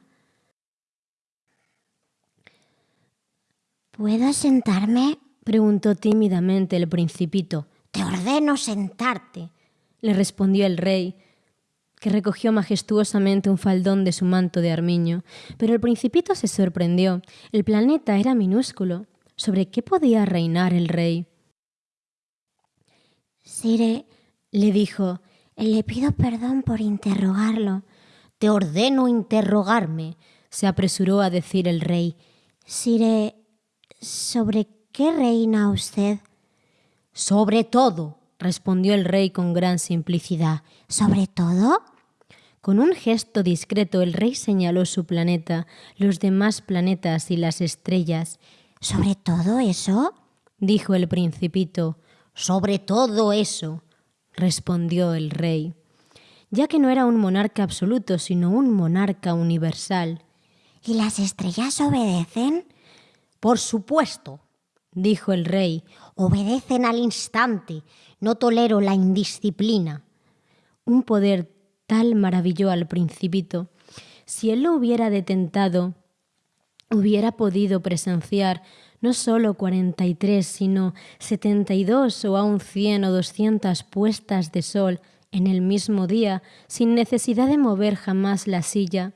¿Puedo sentarme? preguntó tímidamente el principito. Te ordeno sentarte, le respondió el rey, que recogió majestuosamente un faldón de su manto de armiño, pero el principito se sorprendió. El planeta era minúsculo. ¿Sobre qué podía reinar el rey? Sire, le dijo, le pido perdón por interrogarlo. Te ordeno interrogarme, se apresuró a decir el rey. Sire, ¿sobre qué reina usted? Sobre todo, respondió el rey con gran simplicidad. ¿Sobre todo? Con un gesto discreto el rey señaló su planeta, los demás planetas y las estrellas. ¿Sobre todo eso? dijo el principito. Sobre todo eso, respondió el rey, ya que no era un monarca absoluto, sino un monarca universal. ¿Y las estrellas obedecen? Por supuesto, dijo el rey. Obedecen al instante. No tolero la indisciplina. Un poder tal maravilló al principito. Si él lo hubiera detentado, hubiera podido presenciar no solo 43, sino 72 o aún 100 o 200 puestas de sol en el mismo día, sin necesidad de mover jamás la silla.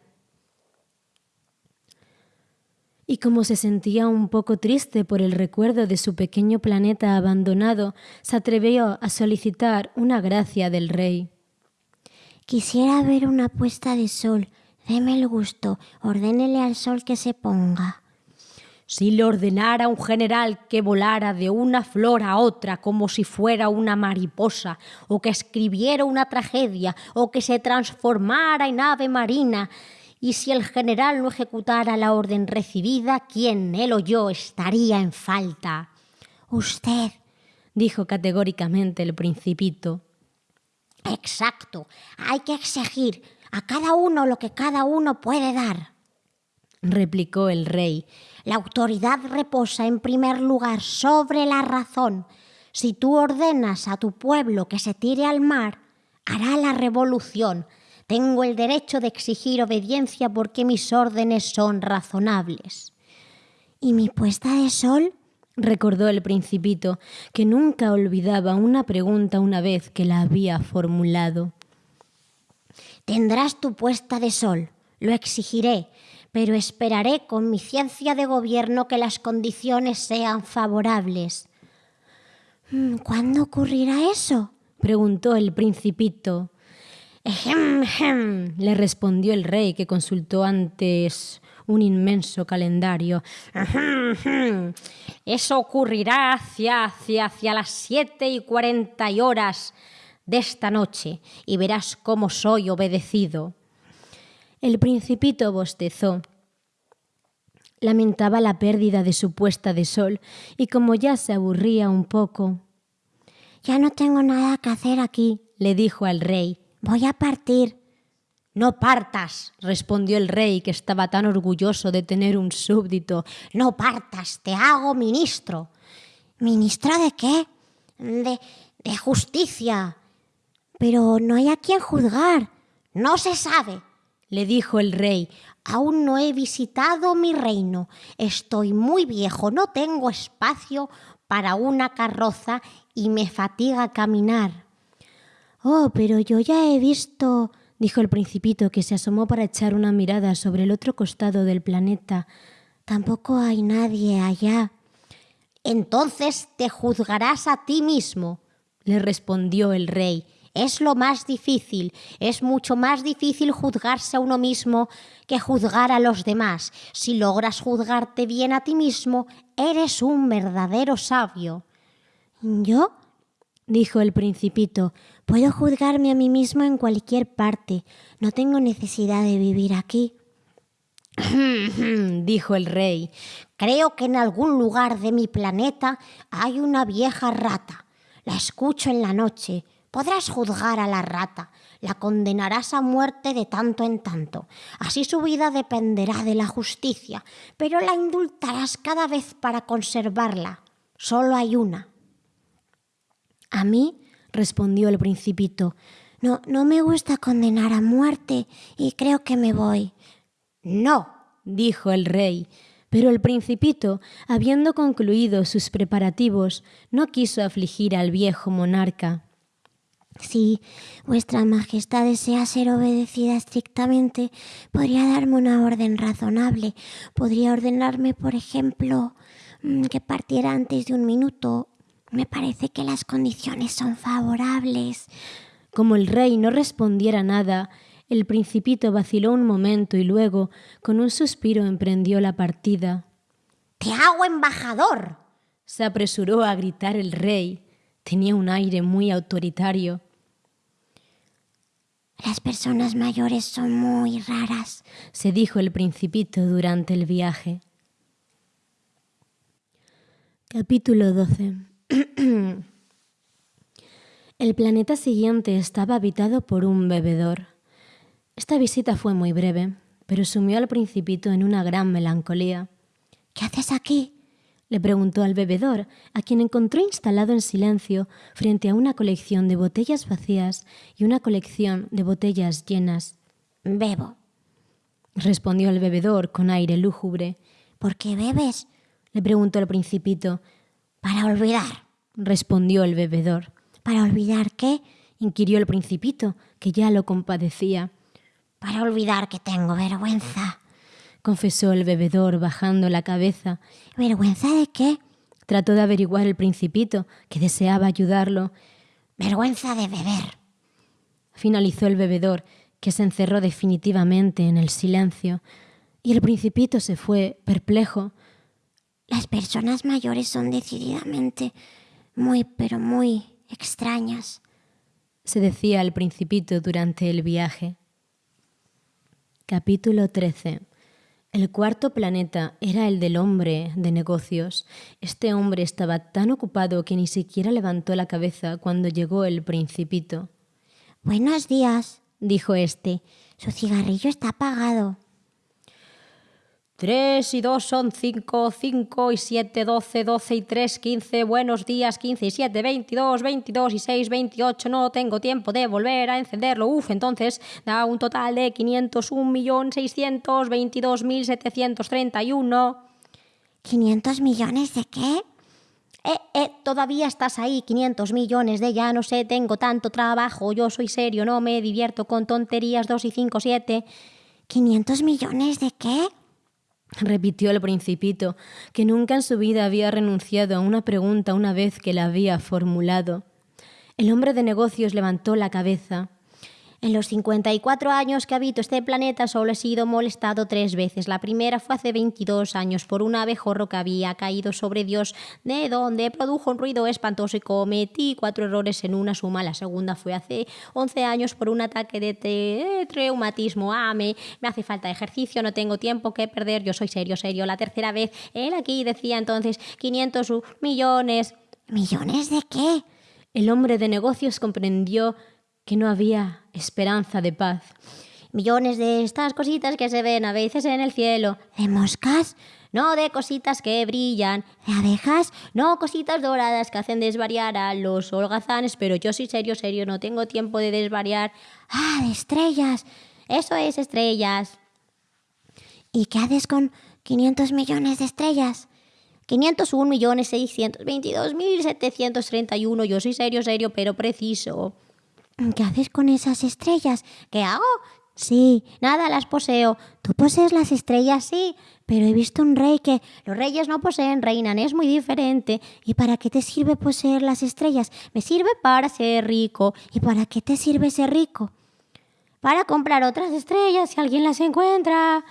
Y como se sentía un poco triste por el recuerdo de su pequeño planeta abandonado, se atrevió a solicitar una gracia del rey. Quisiera ver una puesta de sol. Deme el gusto. Ordénele al sol que se ponga. Si le ordenara a un general que volara de una flor a otra como si fuera una mariposa, o que escribiera una tragedia, o que se transformara en ave marina, y si el general no ejecutara la orden recibida, ¿quién, él o yo, estaría en falta? Usted, dijo categóricamente el principito. Exacto. Hay que exigir a cada uno lo que cada uno puede dar, replicó el rey. La autoridad reposa en primer lugar sobre la razón. Si tú ordenas a tu pueblo que se tire al mar, hará la revolución. Tengo el derecho de exigir obediencia porque mis órdenes son razonables. ¿Y mi puesta de sol? recordó el principito, que nunca olvidaba una pregunta una vez que la había formulado. Tendrás tu puesta de sol, lo exigiré, pero esperaré con mi ciencia de gobierno que las condiciones sean favorables. Mm, ¿Cuándo ocurrirá eso? preguntó el principito. Le respondió el rey, que consultó antes un inmenso calendario. Eso ocurrirá hacia, hacia, hacia las siete y cuarenta horas de esta noche, y verás cómo soy obedecido. El principito bostezó. Lamentaba la pérdida de su puesta de sol, y como ya se aburría un poco. Ya no tengo nada que hacer aquí, le dijo al rey. Voy a partir. No partas, respondió el rey, que estaba tan orgulloso de tener un súbdito. No partas, te hago ministro. ¿Ministro de qué? De, de justicia. Pero no hay a quien juzgar. No se sabe, le dijo el rey. Aún no he visitado mi reino. Estoy muy viejo, no tengo espacio para una carroza y me fatiga caminar. Oh, pero yo ya he visto dijo el principito que se asomó para echar una mirada sobre el otro costado del planeta. Tampoco hay nadie allá. Entonces te juzgarás a ti mismo, le respondió el rey. Es lo más difícil, es mucho más difícil juzgarse a uno mismo que juzgar a los demás. Si logras juzgarte bien a ti mismo, eres un verdadero sabio. ¿Yo? Dijo el principito, puedo juzgarme a mí mismo en cualquier parte. No tengo necesidad de vivir aquí. dijo el rey, creo que en algún lugar de mi planeta hay una vieja rata. La escucho en la noche. Podrás juzgar a la rata, la condenarás a muerte de tanto en tanto. Así su vida dependerá de la justicia, pero la indultarás cada vez para conservarla. Solo hay una, a mí, respondió el principito, no, no me gusta condenar a muerte y creo que me voy. No, dijo el rey. Pero el principito, habiendo concluido sus preparativos, no quiso afligir al viejo monarca. Si vuestra Majestad desea ser obedecida estrictamente, podría darme una orden razonable. Podría ordenarme, por ejemplo, mm, que partiera antes de un minuto me parece que las condiciones son favorables. Como el rey no respondiera nada, el principito vaciló un momento y luego, con un suspiro, emprendió la partida. ¡Te hago embajador! se apresuró a gritar el rey. Tenía un aire muy autoritario. Las personas mayores son muy raras, se dijo el principito durante el viaje. Capítulo 12 El planeta siguiente estaba habitado por un bebedor. Esta visita fue muy breve, pero sumió al principito en una gran melancolía. ¿Qué haces aquí? le preguntó al bebedor, a quien encontró instalado en silencio frente a una colección de botellas vacías y una colección de botellas llenas. Bebo, respondió el bebedor con aire lúgubre. ¿Por qué bebes? le preguntó el principito. Para olvidar, respondió el bebedor. ¿Para olvidar qué? inquirió el principito, que ya lo compadecía. Para olvidar que tengo vergüenza, confesó el bebedor bajando la cabeza. ¿Vergüenza de qué? Trató de averiguar el principito, que deseaba ayudarlo. Vergüenza de beber. Finalizó el bebedor, que se encerró definitivamente en el silencio, y el principito se fue, perplejo, las personas mayores son decididamente muy, pero muy extrañas, se decía al principito durante el viaje. Capítulo 13. El cuarto planeta era el del hombre de negocios. Este hombre estaba tan ocupado que ni siquiera levantó la cabeza cuando llegó el principito. Buenos días, dijo este. Su cigarrillo está apagado. Tres y dos son cinco, cinco y siete, doce, doce y tres, quince. Buenos días, quince y siete, veintidós, veintidós y seis, veintiocho. No tengo tiempo de volver a encenderlo. Uf, entonces da un total de quinientos un millón seiscientos veintidós mil setecientos treinta y uno. ¿Quinientos millones de qué? Eh, eh, todavía estás ahí, 500 millones de ya no sé, tengo tanto trabajo, yo soy serio, no me divierto con tonterías, dos y cinco, siete. ¿500 millones de qué? Repitió el principito, que nunca en su vida había renunciado a una pregunta una vez que la había formulado. El hombre de negocios levantó la cabeza. En los 54 años que habito este planeta solo he sido molestado tres veces. La primera fue hace 22 años por un abejorro que había caído sobre Dios, de donde produjo un ruido espantoso y cometí cuatro errores en una suma. La segunda fue hace 11 años por un ataque de, traumatismo. Ah, me, me hace falta ejercicio, no tengo tiempo que perder, yo soy serio, serio. La tercera vez, él aquí decía entonces 500 millones. ¿Millones de qué? El hombre de negocios comprendió que no había esperanza de paz. Millones de estas cositas que se ven a veces en el cielo. ¿De moscas? No, de cositas que brillan. ¿De abejas? No, cositas doradas que hacen desvariar a los holgazanes, pero yo soy serio, serio, no tengo tiempo de desvariar. Ah, de estrellas. Eso es estrellas. ¿Y qué haces con 500 millones de estrellas? 501 millones 622 mil 731. Yo soy serio, serio, pero preciso. ¿Qué haces con esas estrellas? ¿Qué hago? Sí, nada, las poseo. ¿Tú posees las estrellas? Sí, pero he visto un rey que los reyes no poseen, reinan, es muy diferente. ¿Y para qué te sirve poseer las estrellas? Me sirve para ser rico. ¿Y para qué te sirve ser rico? Para comprar otras estrellas si alguien las encuentra.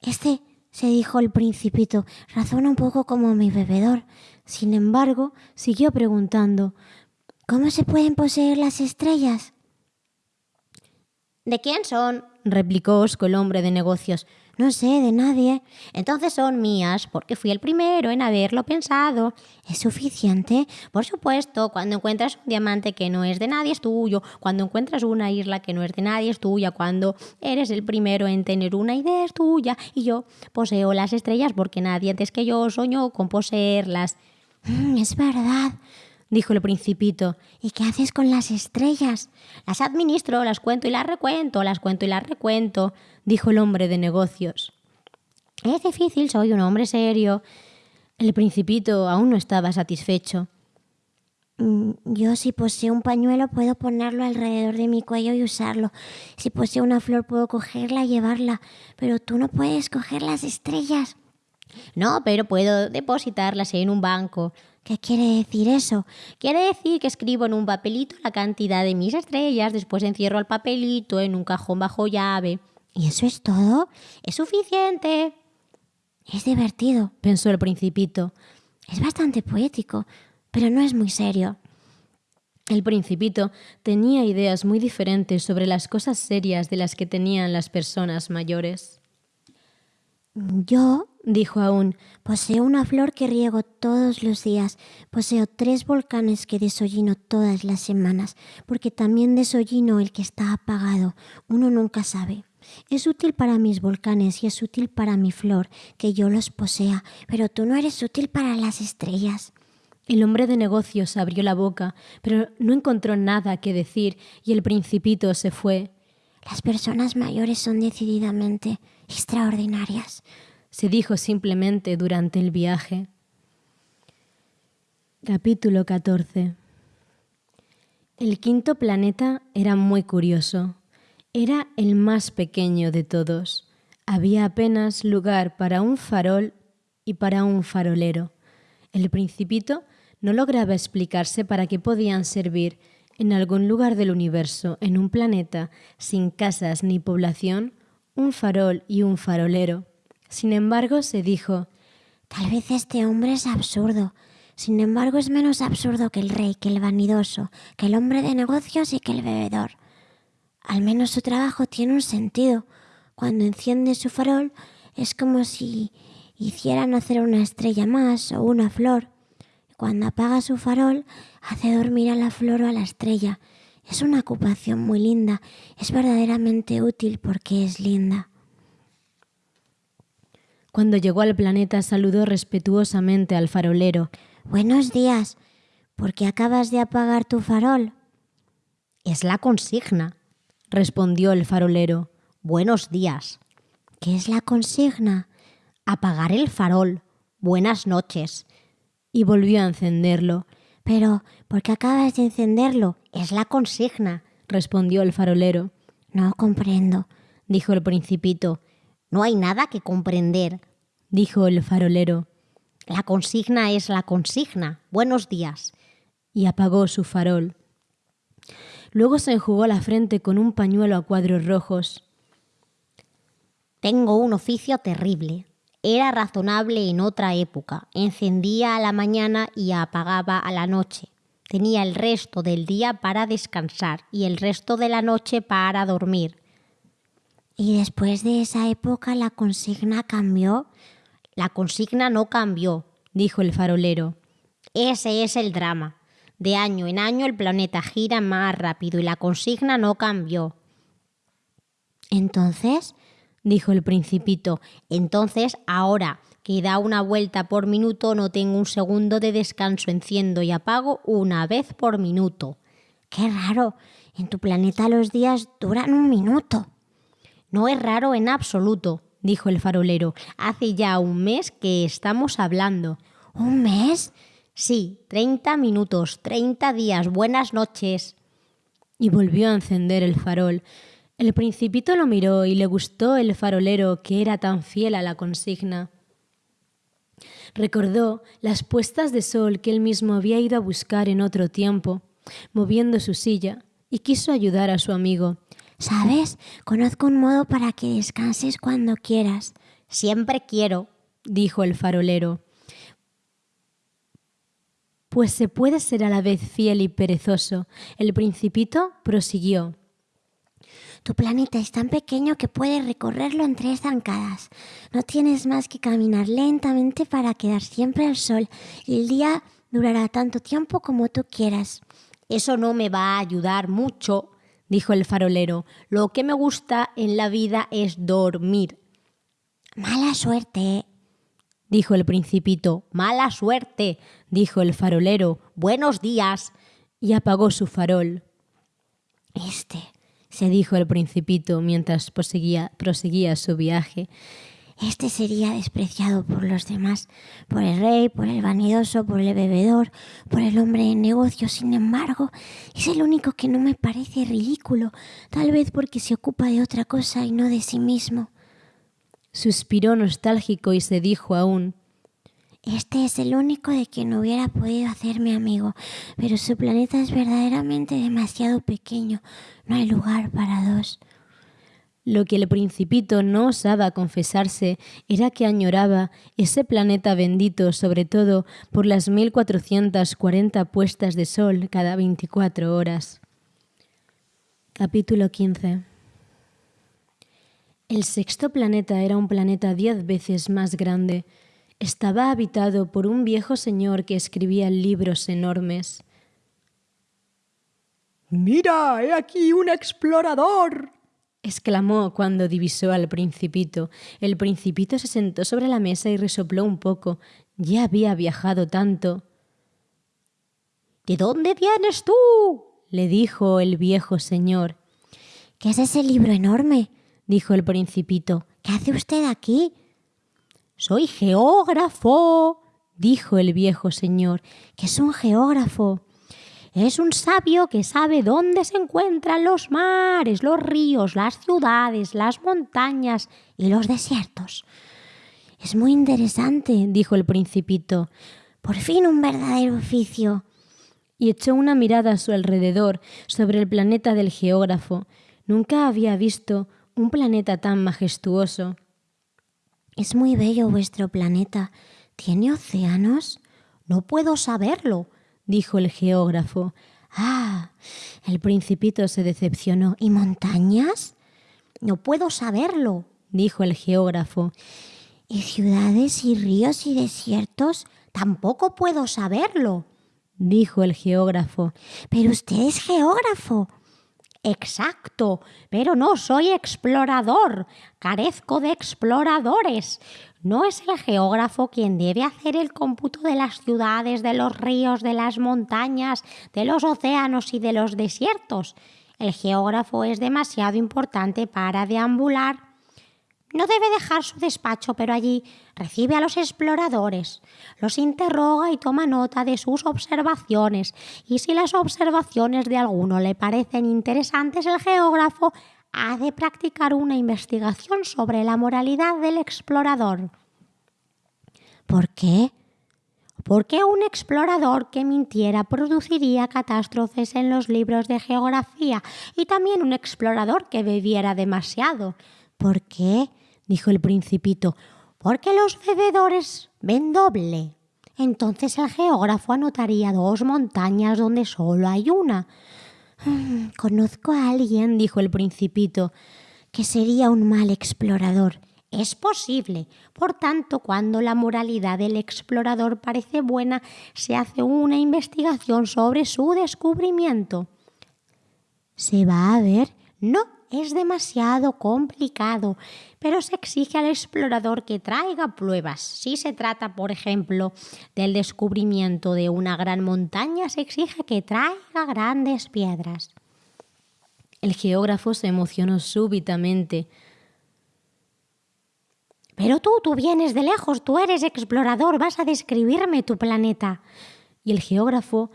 Este, se dijo el principito, razona un poco como mi bebedor. Sin embargo, siguió preguntando, ¿Cómo se pueden poseer las estrellas? ¿De quién son? replicó Osco el hombre de negocios. No sé, de nadie. Entonces son mías, porque fui el primero en haberlo pensado. ¿Es suficiente? Por supuesto, cuando encuentras un diamante que no es de nadie es tuyo, cuando encuentras una isla que no es de nadie es tuya, cuando eres el primero en tener una idea es tuya, y yo poseo las estrellas porque nadie antes que yo soñó con poseerlas. Mm, es verdad dijo el principito. ¿Y qué haces con las estrellas? Las administro, las cuento y las recuento, las cuento y las recuento, dijo el hombre de negocios. Es difícil, soy un hombre serio. El principito aún no estaba satisfecho. Mm, yo si poseo un pañuelo puedo ponerlo alrededor de mi cuello y usarlo. Si poseo una flor puedo cogerla y llevarla, pero tú no puedes coger las estrellas. No, pero puedo depositarlas en un banco. ¿Qué quiere decir eso? Quiere decir que escribo en un papelito la cantidad de mis estrellas, después encierro el papelito en un cajón bajo llave. ¿Y eso es todo? Es suficiente. Es divertido, pensó el principito. Es bastante poético, pero no es muy serio. El principito tenía ideas muy diferentes sobre las cosas serias de las que tenían las personas mayores. Yo, dijo aún, poseo una flor que riego todos los días, poseo tres volcanes que desollino todas las semanas, porque también desollino el que está apagado. Uno nunca sabe. Es útil para mis volcanes y es útil para mi flor, que yo los posea, pero tú no eres útil para las estrellas. El hombre de negocios abrió la boca, pero no encontró nada que decir y el principito se fue. Las personas mayores son decididamente extraordinarias, se dijo simplemente durante el viaje. Capítulo 14 El quinto planeta era muy curioso. Era el más pequeño de todos. Había apenas lugar para un farol y para un farolero. El principito no lograba explicarse para qué podían servir en algún lugar del universo, en un planeta sin casas ni población, un farol y un farolero. Sin embargo, se dijo, Tal vez este hombre es absurdo. Sin embargo, es menos absurdo que el rey, que el vanidoso, que el hombre de negocios y que el bebedor. Al menos su trabajo tiene un sentido. Cuando enciende su farol es como si hiciera nacer una estrella más o una flor. Cuando apaga su farol hace dormir a la flor o a la estrella. Es una ocupación muy linda, es verdaderamente útil porque es linda. Cuando llegó al planeta saludó respetuosamente al farolero. Buenos días. ¿Por qué acabas de apagar tu farol? Es la consigna, respondió el farolero. Buenos días. ¿Qué es la consigna? Apagar el farol. Buenas noches. Y volvió a encenderlo. Pero, ¿por qué acabas de encenderlo? Es la consigna, respondió el farolero. No comprendo, dijo el principito. No hay nada que comprender, dijo el farolero. La consigna es la consigna. Buenos días. Y apagó su farol. Luego se enjugó la frente con un pañuelo a cuadros rojos. Tengo un oficio terrible. Era razonable en otra época. Encendía a la mañana y apagaba a la noche. Tenía el resto del día para descansar y el resto de la noche para dormir. ¿Y después de esa época la consigna cambió? La consigna no cambió, dijo el farolero. Ese es el drama. De año en año el planeta gira más rápido y la consigna no cambió. Entonces, dijo el principito, entonces ahora que da una vuelta por minuto no tengo un segundo de descanso, enciendo y apago una vez por minuto. Qué raro. En tu planeta los días duran un minuto. No es raro en absoluto, dijo el farolero. Hace ya un mes que estamos hablando. ¿Un mes? Sí, treinta minutos, treinta días. Buenas noches. Y volvió a encender el farol. El principito lo miró y le gustó el farolero que era tan fiel a la consigna. Recordó las puestas de sol que él mismo había ido a buscar en otro tiempo, moviendo su silla, y quiso ayudar a su amigo. ¿Sabes? Conozco un modo para que descanses cuando quieras. Siempre quiero, dijo el farolero. Pues se puede ser a la vez fiel y perezoso. El principito prosiguió. Tu planeta es tan pequeño que puedes recorrerlo en tres zancadas. No tienes más que caminar lentamente para quedar siempre al sol y el día durará tanto tiempo como tú quieras. Eso no me va a ayudar mucho, dijo el farolero. Lo que me gusta en la vida es dormir. Mala suerte, dijo el principito. Mala suerte, dijo el farolero. Buenos días. Y apagó su farol. Este, se dijo el principito mientras proseguía, proseguía su viaje. Este sería despreciado por los demás, por el rey, por el vanidoso, por el bebedor, por el hombre de negocio. Sin embargo, es el único que no me parece ridículo, tal vez porque se ocupa de otra cosa y no de sí mismo. Suspiró nostálgico y se dijo aún este es el único de quien hubiera podido hacerme amigo, pero su planeta es verdaderamente demasiado pequeño. No hay lugar para dos. Lo que el principito no osaba confesarse era que añoraba ese planeta bendito, sobre todo por las 1440 puestas de sol cada 24 horas. Capítulo 15 El sexto planeta era un planeta diez veces más grande, estaba habitado por un viejo señor que escribía libros enormes. Mira, he aquí un explorador. Exclamó cuando divisó al principito. El principito se sentó sobre la mesa y resopló un poco. Ya había viajado tanto. ¿De dónde vienes tú? le dijo el viejo señor. ¿Qué es ese libro enorme? dijo el principito. ¿Qué hace usted aquí? Soy geógrafo, dijo el viejo señor. ¿Qué es un geógrafo? Es un sabio que sabe dónde se encuentran los mares, los ríos, las ciudades, las montañas y los desiertos. Es muy interesante, dijo el principito. Por fin un verdadero oficio. Y echó una mirada a su alrededor sobre el planeta del geógrafo. Nunca había visto un planeta tan majestuoso. Es muy bello vuestro planeta. ¿Tiene océanos? No puedo saberlo, dijo el geógrafo. Ah, el principito se decepcionó. ¿Y montañas? No puedo saberlo, dijo el geógrafo. ¿Y ciudades y ríos y desiertos? Tampoco puedo saberlo, dijo el geógrafo. Pero usted es geógrafo. Exacto, pero no soy explorador. Carezco de exploradores. No es el geógrafo quien debe hacer el cómputo de las ciudades, de los ríos, de las montañas, de los océanos y de los desiertos. El geógrafo es demasiado importante para deambular. No debe dejar su despacho, pero allí recibe a los exploradores, los interroga y toma nota de sus observaciones, y si las observaciones de alguno le parecen interesantes, el geógrafo ha de practicar una investigación sobre la moralidad del explorador. ¿Por qué? Porque un explorador que mintiera produciría catástrofes en los libros de geografía y también un explorador que bebiera demasiado. ¿Por qué? dijo el principito. Porque los bebedores ven doble. Entonces el geógrafo anotaría dos montañas donde solo hay una. Mm, conozco a alguien, dijo el principito, que sería un mal explorador. Es posible. Por tanto, cuando la moralidad del explorador parece buena, se hace una investigación sobre su descubrimiento. ¿Se va a ver? No, es demasiado complicado, pero se exige al explorador que traiga pruebas. Si se trata, por ejemplo, del descubrimiento de una gran montaña, se exige que traiga grandes piedras. El geógrafo se emocionó súbitamente. Pero tú, tú vienes de lejos, tú eres explorador, vas a describirme tu planeta. Y el geógrafo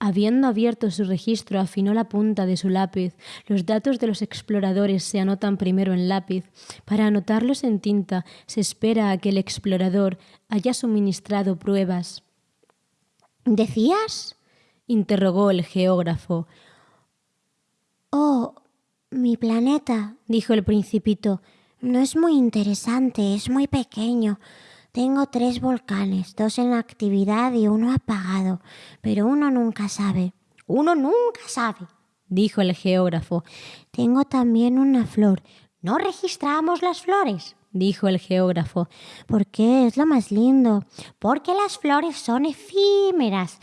Habiendo abierto su registro, afinó la punta de su lápiz. Los datos de los exploradores se anotan primero en lápiz. Para anotarlos en tinta, se espera a que el explorador haya suministrado pruebas. ¿Decías? interrogó el geógrafo. Oh, mi planeta, dijo el principito, no es muy interesante, es muy pequeño. Tengo tres volcanes, dos en actividad y uno apagado, pero uno nunca sabe. Uno nunca sabe, dijo el geógrafo. Tengo también una flor. No registramos las flores, dijo el geógrafo. ¿Por qué? Es lo más lindo. Porque las flores son efímeras.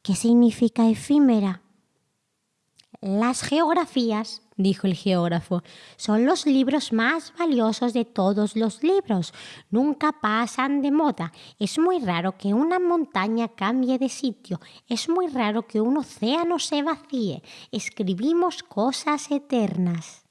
¿Qué significa efímera? Las geografías dijo el geógrafo, son los libros más valiosos de todos los libros. Nunca pasan de moda. Es muy raro que una montaña cambie de sitio. Es muy raro que un océano se vacíe. Escribimos cosas eternas.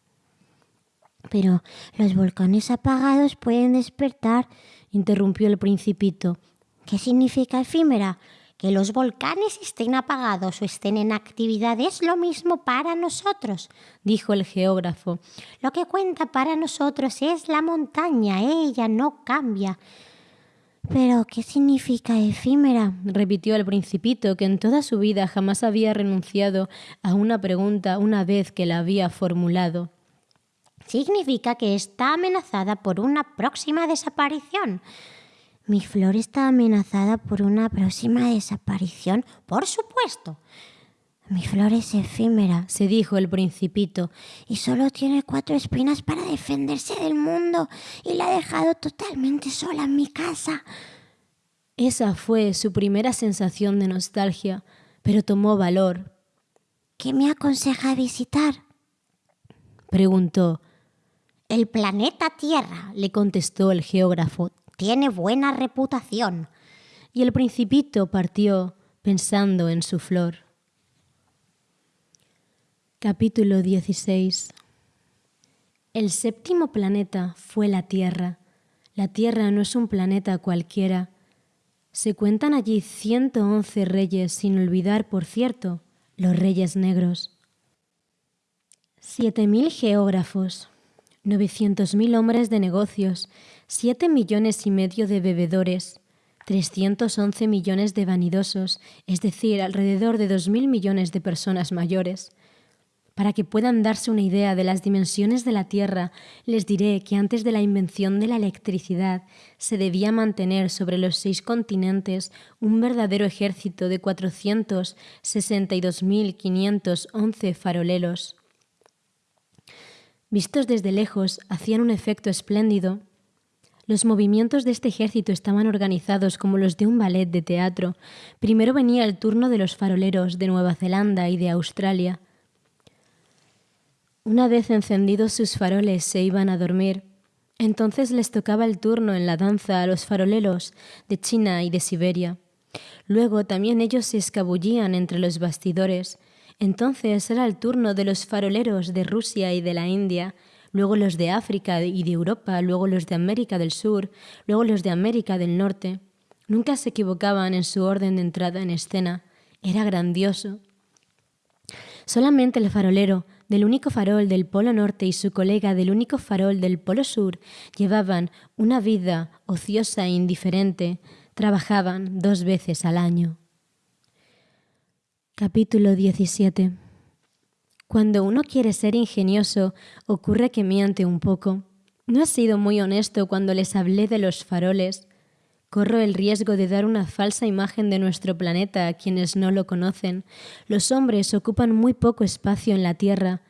Pero los volcanes apagados pueden despertar, interrumpió el principito. ¿Qué significa efímera? Que los volcanes estén apagados o estén en actividad es lo mismo para nosotros, dijo el geógrafo. Lo que cuenta para nosotros es la montaña, ella no cambia. Pero, ¿qué significa efímera? repitió el principito, que en toda su vida jamás había renunciado a una pregunta una vez que la había formulado. Significa que está amenazada por una próxima desaparición. ¿Mi flor está amenazada por una próxima desaparición? Por supuesto. Mi flor es efímera, se dijo el principito, y solo tiene cuatro espinas para defenderse del mundo, y la ha dejado totalmente sola en mi casa. Esa fue su primera sensación de nostalgia, pero tomó valor. ¿Qué me aconseja visitar? preguntó. El planeta Tierra, le contestó el geógrafo tiene buena reputación. Y el principito partió pensando en su flor. Capítulo 16 El séptimo planeta fue la Tierra. La Tierra no es un planeta cualquiera. Se cuentan allí 111 reyes, sin olvidar, por cierto, los reyes negros. Siete mil geógrafos, 900.000 hombres de negocios, 7 millones y medio de bebedores, 311 millones de vanidosos, es decir, alrededor de 2.000 millones de personas mayores. Para que puedan darse una idea de las dimensiones de la Tierra, les diré que antes de la invención de la electricidad se debía mantener sobre los seis continentes un verdadero ejército de 462.511 faroleros. Vistos desde lejos, hacían un efecto espléndido. Los movimientos de este ejército estaban organizados como los de un ballet de teatro. Primero venía el turno de los faroleros de Nueva Zelanda y de Australia. Una vez encendidos sus faroles se iban a dormir. Entonces les tocaba el turno en la danza a los faroleros de China y de Siberia. Luego también ellos se escabullían entre los bastidores. Entonces era el turno de los faroleros de Rusia y de la India, luego los de África y de Europa, luego los de América del Sur, luego los de América del Norte. Nunca se equivocaban en su orden de entrada en escena. Era grandioso. Solamente el farolero del único farol del Polo Norte y su colega del único farol del Polo Sur llevaban una vida ociosa e indiferente, trabajaban dos veces al año. Capítulo 17 Cuando uno quiere ser ingenioso, ocurre que miente un poco. No he sido muy honesto cuando les hablé de los faroles. Corro el riesgo de dar una falsa imagen de nuestro planeta a quienes no lo conocen. Los hombres ocupan muy poco espacio en la Tierra,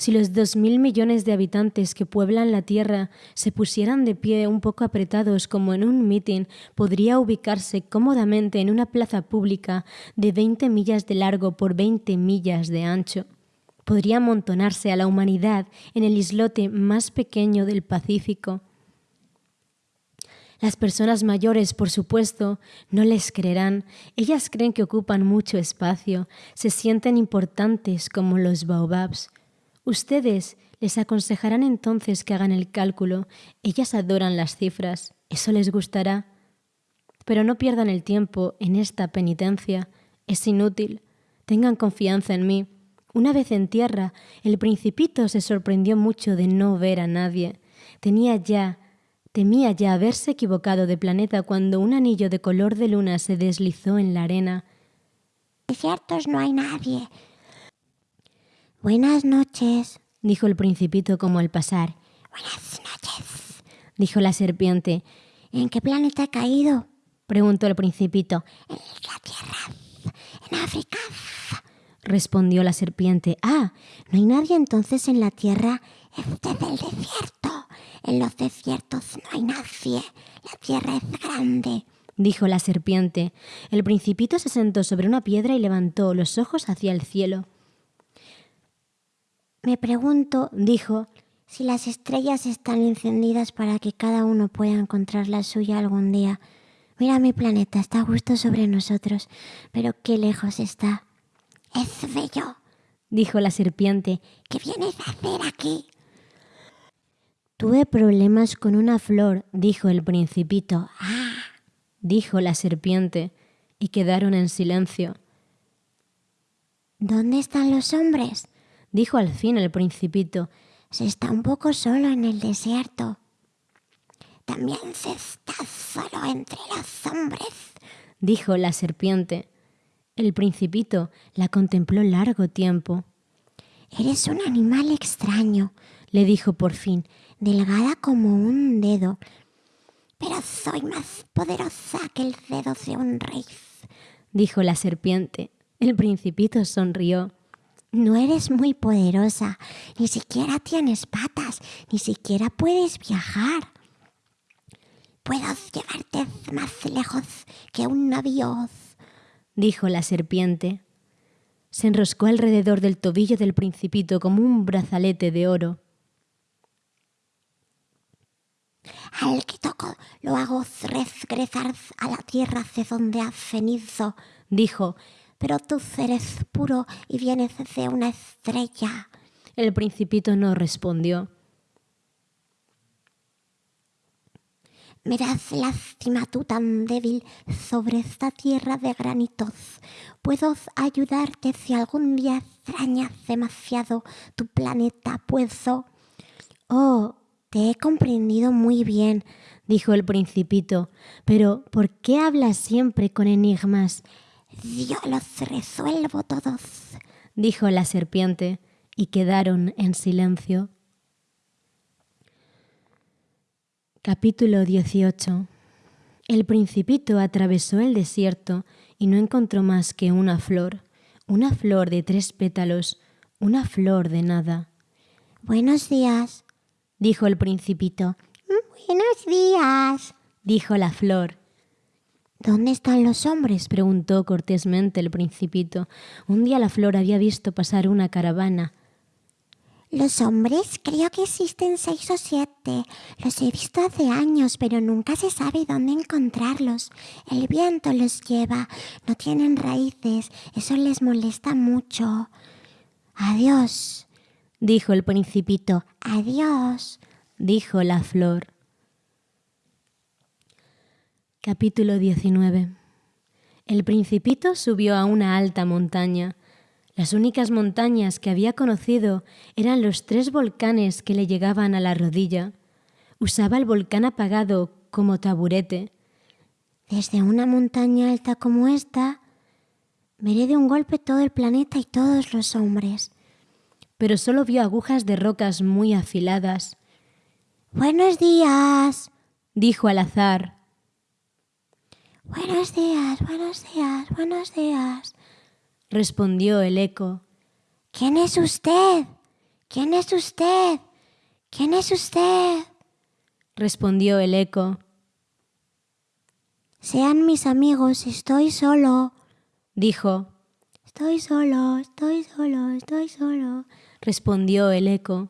si los dos mil millones de habitantes que pueblan la Tierra se pusieran de pie un poco apretados como en un mitin, podría ubicarse cómodamente en una plaza pública de 20 millas de largo por 20 millas de ancho. Podría amontonarse a la humanidad en el islote más pequeño del Pacífico. Las personas mayores, por supuesto, no les creerán. Ellas creen que ocupan mucho espacio, se sienten importantes como los baobabs. Ustedes les aconsejarán entonces que hagan el cálculo. Ellas adoran las cifras. Eso les gustará. Pero no pierdan el tiempo en esta penitencia. Es inútil. Tengan confianza en mí. Una vez en tierra, el principito se sorprendió mucho de no ver a nadie. Tenía ya, temía ya haberse equivocado de planeta cuando un anillo de color de luna se deslizó en la arena. Ciertos no hay nadie. Buenas noches, dijo el principito como al pasar. Buenas noches, dijo la serpiente. ¿En qué planeta ha caído? preguntó el principito. En la Tierra, en África, respondió la serpiente. Ah, no hay nadie entonces en la Tierra. Este es del desierto. En los desiertos no hay nadie. La Tierra es grande dijo la serpiente. El principito se sentó sobre una piedra y levantó los ojos hacia el cielo. Me pregunto, dijo, si las estrellas están encendidas para que cada uno pueda encontrar la suya algún día. Mira mi planeta, está justo sobre nosotros, pero qué lejos está. Es bello, dijo la serpiente. ¿Qué vienes a hacer aquí? Tuve problemas con una flor, dijo el principito. Ah, dijo la serpiente, y quedaron en silencio. ¿Dónde están los hombres? dijo al fin el principito. Se está un poco solo en el desierto. También se está solo entre los hombres, dijo la serpiente. El principito la contempló largo tiempo. Eres un animal extraño, le dijo por fin, delgada como un dedo. Pero soy más poderosa que el dedo de un rey, dijo la serpiente. El principito sonrió. No eres muy poderosa, ni siquiera tienes patas, ni siquiera puedes viajar. Puedo llevarte más lejos que un navío, dijo la serpiente. Se enroscó alrededor del tobillo del principito como un brazalete de oro. Al que toco lo hago regresar a la tierra de donde has venido, dijo, pero tú eres puro y vienes de una estrella. El principito no respondió. Me das lástima tú tan débil sobre esta tierra de granitos. Puedo ayudarte si algún día extrañas demasiado tu planeta, puedo. Oh, te he comprendido muy bien, dijo el principito. Pero ¿por qué hablas siempre con enigmas? Yo los resuelvo todos, dijo la serpiente, y quedaron en silencio. Capítulo 18 El principito atravesó el desierto y no encontró más que una flor, una flor de tres pétalos, una flor de nada. Buenos días, dijo el principito. Buenos días, dijo la flor. ¿Dónde están los hombres? preguntó cortésmente el principito. Un día la flor había visto pasar una caravana. Los hombres creo que existen seis o siete. Los he visto hace años, pero nunca se sabe dónde encontrarlos. El viento los lleva, no tienen raíces, eso les molesta mucho. Adiós, dijo el principito. Adiós, dijo la flor. Capítulo 19 El principito subió a una alta montaña. Las únicas montañas que había conocido eran los tres volcanes que le llegaban a la rodilla. Usaba el volcán apagado como taburete. Desde una montaña alta como esta, veré de un golpe todo el planeta y todos los hombres. Pero solo vio agujas de rocas muy afiladas. Buenos días, dijo al azar. Buenos días, buenos días, buenos días, respondió el eco. ¿Quién es usted? ¿Quién es usted? ¿Quién es usted? respondió el eco. Sean mis amigos, estoy solo, dijo. Estoy solo, estoy solo, estoy solo, respondió el eco.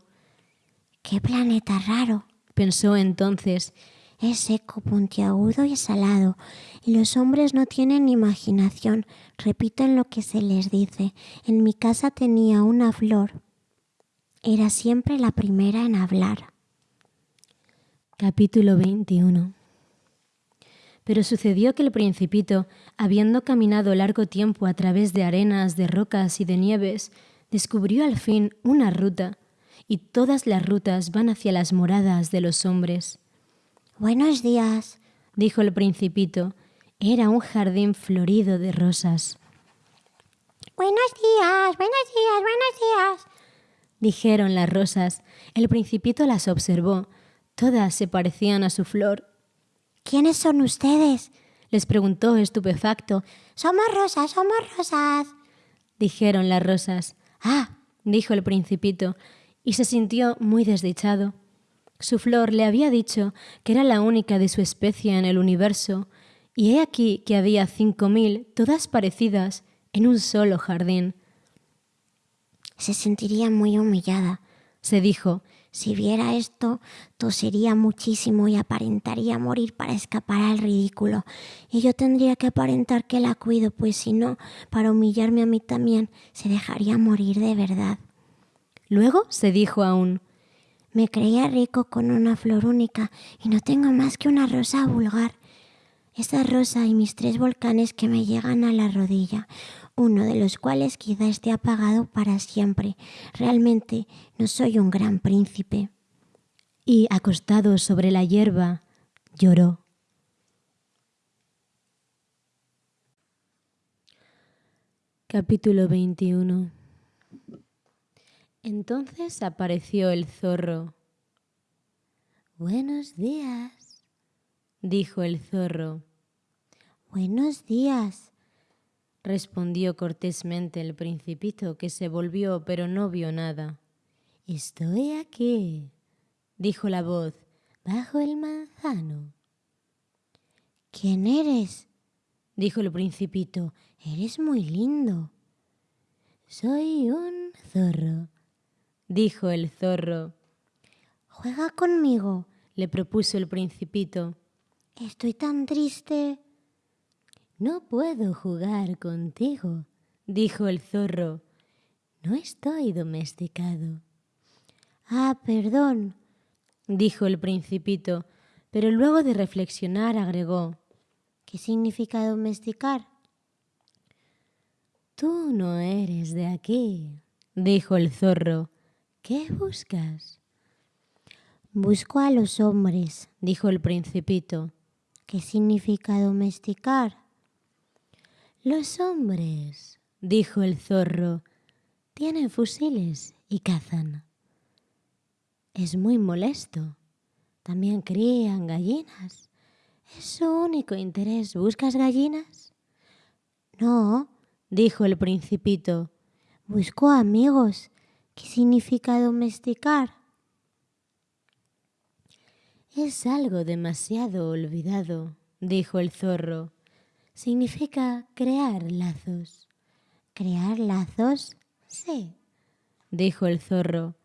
Qué planeta raro, pensó entonces, es seco, puntiagudo y salado, y los hombres no tienen imaginación, repiten lo que se les dice. En mi casa tenía una flor. Era siempre la primera en hablar. Capítulo 21 Pero sucedió que el principito, habiendo caminado largo tiempo a través de arenas, de rocas y de nieves, descubrió al fin una ruta, y todas las rutas van hacia las moradas de los hombres. Buenos días, dijo el principito. Era un jardín florido de rosas. Buenos días, buenos días, buenos días, dijeron las rosas. El principito las observó. Todas se parecían a su flor. ¿Quiénes son ustedes? les preguntó estupefacto. Somos rosas, somos rosas, dijeron las rosas. Ah, dijo el principito, y se sintió muy desdichado. Su flor le había dicho que era la única de su especie en el universo, y he aquí que había cinco mil, todas parecidas, en un solo jardín. Se sentiría muy humillada, se dijo. Si viera esto, tosería muchísimo y aparentaría morir para escapar al ridículo. Y yo tendría que aparentar que la cuido, pues si no, para humillarme a mí también, se dejaría morir de verdad. Luego se dijo aún, me creía rico con una flor única y no tengo más que una rosa vulgar. Esa rosa y mis tres volcanes que me llegan a la rodilla, uno de los cuales quizá esté apagado para siempre. Realmente no soy un gran príncipe. Y acostado sobre la hierba, lloró. Capítulo 21 entonces apareció el zorro. Buenos días, dijo el zorro. Buenos días, respondió cortésmente el principito, que se volvió pero no vio nada. Estoy aquí, dijo la voz, bajo el manzano. ¿Quién eres? dijo el principito. Eres muy lindo. Soy un zorro, dijo el zorro. Juega conmigo, le propuso el principito. Estoy tan triste. No puedo jugar contigo, dijo el zorro. No estoy domesticado. Ah, perdón, dijo el principito, pero luego de reflexionar agregó. ¿Qué significa domesticar? Tú no eres de aquí, dijo el zorro. ¿Qué buscas? Busco a los hombres, dijo el principito. ¿Qué significa domesticar? Los hombres, dijo el zorro, tienen fusiles y cazan. Es muy molesto. También crían gallinas. Es su único interés. ¿Buscas gallinas? No, dijo el principito. Busco amigos ¿Qué significa domesticar? Es algo demasiado olvidado, dijo el zorro. Significa crear lazos. ¿Crear lazos? Sí, dijo el zorro.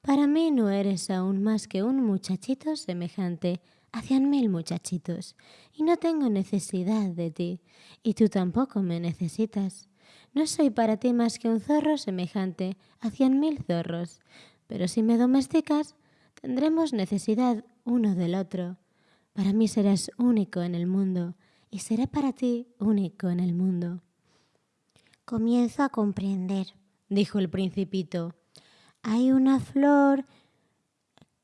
Para mí no eres aún más que un muchachito semejante a cien mil muchachitos, y no tengo necesidad de ti, y tú tampoco me necesitas. No soy para ti más que un zorro semejante a cien mil zorros, pero si me domesticas, tendremos necesidad uno del otro. Para mí serás único en el mundo, y seré para ti único en el mundo. Comienzo a comprender, dijo el principito. Hay una flor,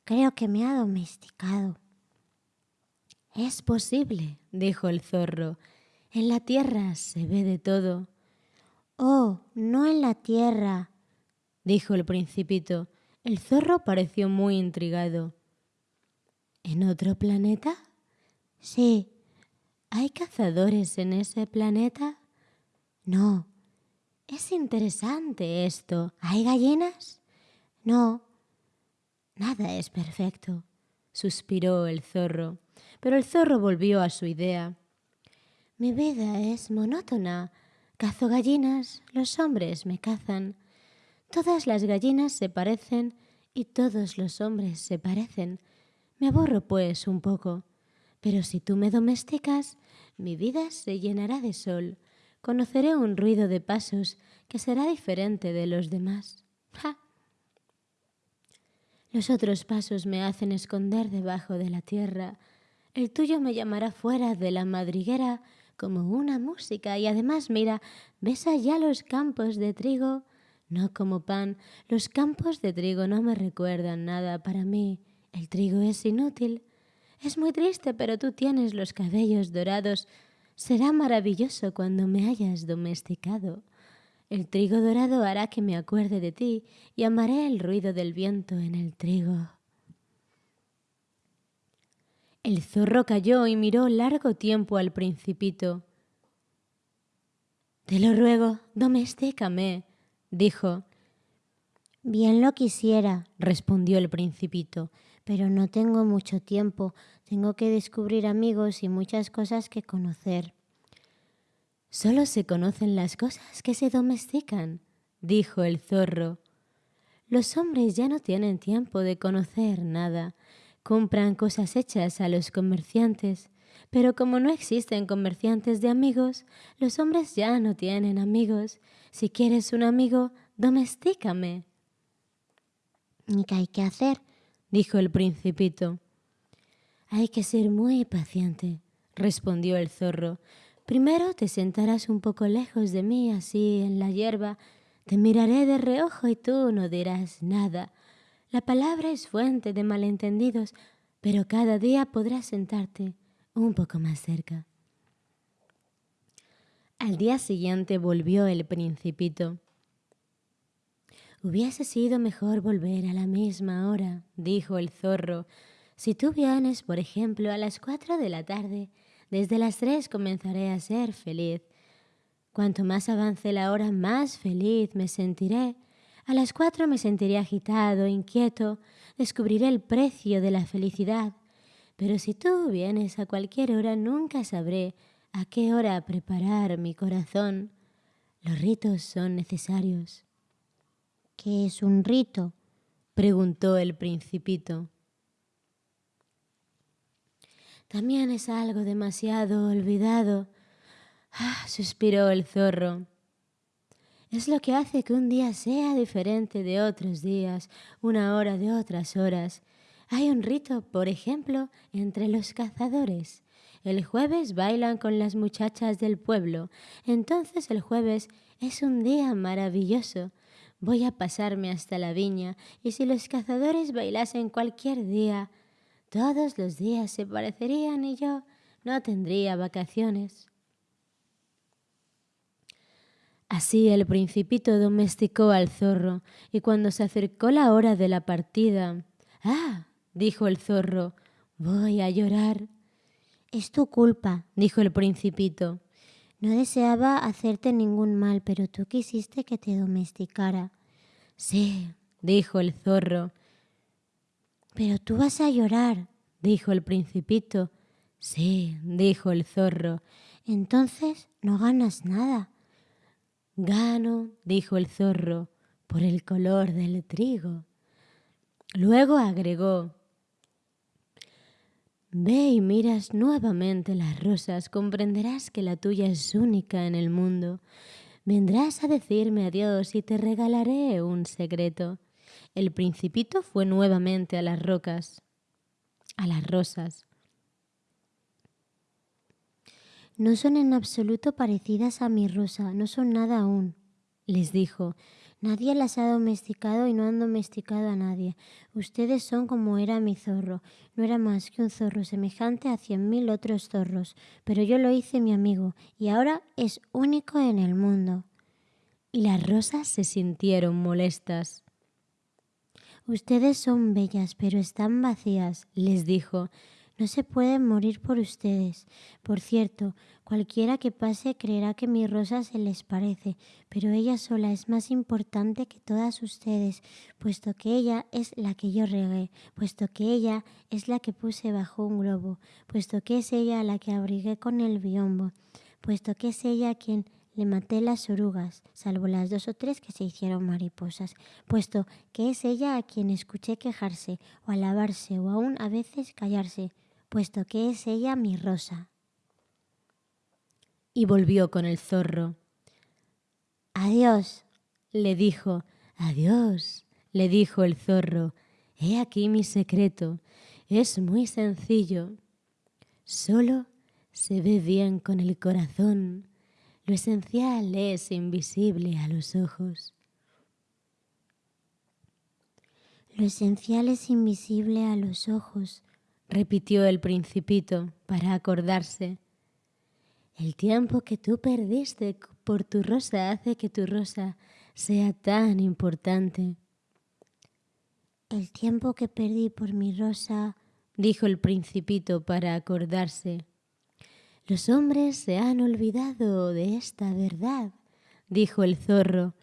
creo que me ha domesticado. Es posible, dijo el zorro. En la tierra se ve de todo. Oh, no en la tierra, dijo el principito. El zorro pareció muy intrigado. ¿En otro planeta? Sí. ¿Hay cazadores en ese planeta? No. Es interesante esto. ¿Hay gallinas? No. Nada es perfecto, suspiró el zorro. Pero el zorro volvió a su idea. Mi vida es monótona. Cazo gallinas, los hombres me cazan. Todas las gallinas se parecen y todos los hombres se parecen. Me aburro, pues, un poco. Pero si tú me domesticas, mi vida se llenará de sol. Conoceré un ruido de pasos que será diferente de los demás. ¡Ja! Los otros pasos me hacen esconder debajo de la tierra. El tuyo me llamará fuera de la madriguera como una música y además mira, ¿ves allá los campos de trigo? No como pan, los campos de trigo no me recuerdan nada para mí. El trigo es inútil. Es muy triste, pero tú tienes los cabellos dorados. Será maravilloso cuando me hayas domesticado. El trigo dorado hará que me acuerde de ti y amaré el ruido del viento en el trigo. El zorro cayó y miró largo tiempo al principito. Te lo ruego, domestícame, dijo. Bien lo quisiera, respondió el principito, pero no tengo mucho tiempo. Tengo que descubrir amigos y muchas cosas que conocer. Solo se conocen las cosas que se domestican, dijo el zorro. Los hombres ya no tienen tiempo de conocer nada. Compran cosas hechas a los comerciantes, pero como no existen comerciantes de amigos, los hombres ya no tienen amigos. Si quieres un amigo, domestícame. ¿Y qué hay que hacer? dijo el principito. Hay que ser muy paciente, respondió el zorro. Primero te sentarás un poco lejos de mí, así en la hierba. Te miraré de reojo y tú no dirás nada. La palabra es fuente de malentendidos, pero cada día podrás sentarte un poco más cerca. Al día siguiente volvió el principito. Hubiese sido mejor volver a la misma hora, dijo el zorro. Si tú vienes, por ejemplo, a las cuatro de la tarde, desde las tres comenzaré a ser feliz. Cuanto más avance la hora, más feliz me sentiré. A las cuatro me sentiré agitado, inquieto, descubriré el precio de la felicidad. Pero si tú vienes a cualquier hora, nunca sabré a qué hora preparar mi corazón. Los ritos son necesarios. ¿Qué es un rito? preguntó el principito. También es algo demasiado olvidado. Ah, suspiró el zorro. Es lo que hace que un día sea diferente de otros días, una hora de otras horas. Hay un rito, por ejemplo, entre los cazadores. El jueves bailan con las muchachas del pueblo. Entonces el jueves es un día maravilloso. Voy a pasarme hasta la viña y si los cazadores bailasen cualquier día, todos los días se parecerían y yo no tendría vacaciones. Así el principito domesticó al zorro y cuando se acercó la hora de la partida, Ah, dijo el zorro, voy a llorar. Es tu culpa, dijo el principito. No deseaba hacerte ningún mal, pero tú quisiste que te domesticara. Sí, dijo el zorro. Pero tú vas a llorar, dijo el principito. Sí, dijo el zorro. Entonces no ganas nada. Gano, dijo el zorro, por el color del trigo. Luego agregó, Ve y miras nuevamente las rosas, comprenderás que la tuya es única en el mundo. Vendrás a decirme adiós y te regalaré un secreto. El principito fue nuevamente a las rocas, a las rosas. No son en absoluto parecidas a mi rosa, no son nada aún, les dijo. Nadie las ha domesticado y no han domesticado a nadie. Ustedes son como era mi zorro. No era más que un zorro semejante a cien mil otros zorros, pero yo lo hice mi amigo y ahora es único en el mundo. Y las rosas se sintieron molestas. Ustedes son bellas, pero están vacías, les dijo. No se pueden morir por ustedes. Por cierto, cualquiera que pase creerá que mi rosa se les parece, pero ella sola es más importante que todas ustedes, puesto que ella es la que yo regué, puesto que ella es la que puse bajo un globo, puesto que es ella la que abrigué con el biombo, puesto que es ella quien le maté las orugas, salvo las dos o tres que se hicieron mariposas, puesto que es ella a quien escuché quejarse, o alabarse, o aún a veces callarse, puesto que es ella mi rosa. Y volvió con el zorro. Adiós, le dijo. Adiós, le dijo el zorro. He aquí mi secreto. Es muy sencillo. Solo se ve bien con el corazón. Lo esencial es invisible a los ojos. Lo esencial es invisible a los ojos, repitió el principito para acordarse. El tiempo que tú perdiste por tu rosa hace que tu rosa sea tan importante. El tiempo que perdí por mi rosa, dijo el principito para acordarse. Los hombres se han olvidado de esta verdad, dijo el zorro,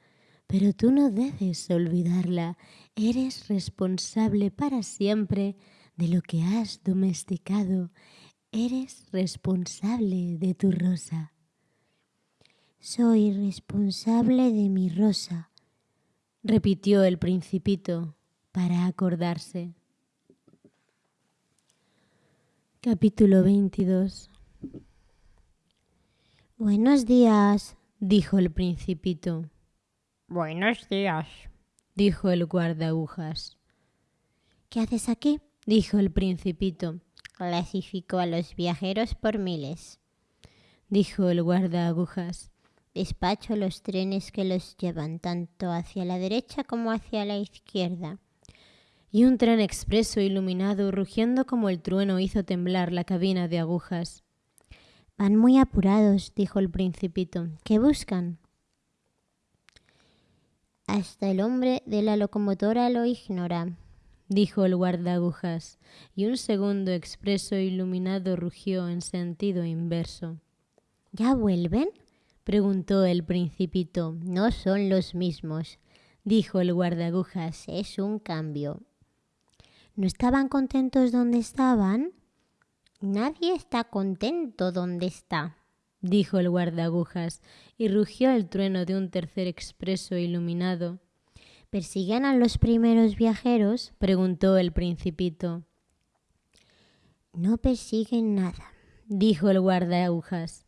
pero tú no debes olvidarla. Eres responsable para siempre de lo que has domesticado. Eres responsable de tu rosa. Soy responsable de mi rosa, repitió el principito para acordarse. Capítulo 22 Buenos días, dijo el principito. Buenos días, dijo el guardagujas. ¿Qué haces aquí? Dijo el principito. Clasifico a los viajeros por miles, dijo el guardaagujas. Despacho los trenes que los llevan tanto hacia la derecha como hacia la izquierda. Y un tren expreso iluminado, rugiendo como el trueno, hizo temblar la cabina de agujas. Van muy apurados, dijo el principito. ¿Qué buscan? Hasta el hombre de la locomotora lo ignora, dijo el guardagujas, y un segundo expreso iluminado rugió en sentido inverso. ¿Ya vuelven? preguntó el principito. No son los mismos, dijo el guardagujas. Es un cambio. ¿No estaban contentos donde estaban? Nadie está contento donde está, dijo el guardagujas, y rugió el trueno de un tercer expreso iluminado. ¿Persiguen a los primeros viajeros? preguntó el principito. No persiguen nada, dijo el guardagujas.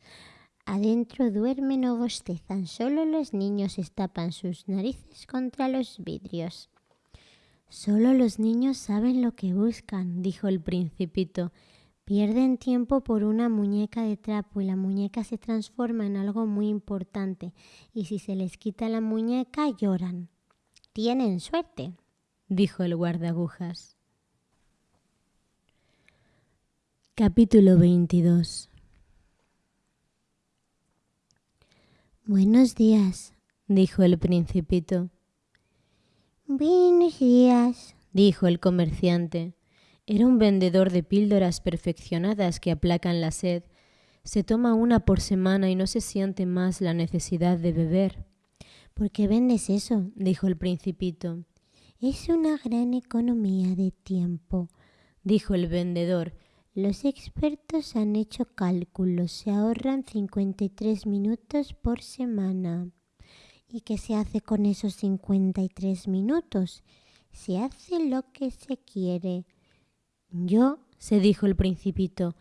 Adentro duermen o bostezan, solo los niños estapan sus narices contra los vidrios. Solo los niños saben lo que buscan, dijo el principito, Pierden tiempo por una muñeca de trapo y la muñeca se transforma en algo muy importante y si se les quita la muñeca lloran. Tienen suerte, dijo el guardagujas. Capítulo 22 Buenos días, dijo el principito. Buenos días, dijo el comerciante. Era un vendedor de píldoras perfeccionadas que aplacan la sed. Se toma una por semana y no se siente más la necesidad de beber. ¿Por qué vendes eso? dijo el principito. Es una gran economía de tiempo, dijo el vendedor. Los expertos han hecho cálculos, se ahorran 53 minutos por semana. ¿Y qué se hace con esos 53 minutos? Se hace lo que se quiere. Yo, se dijo el principito,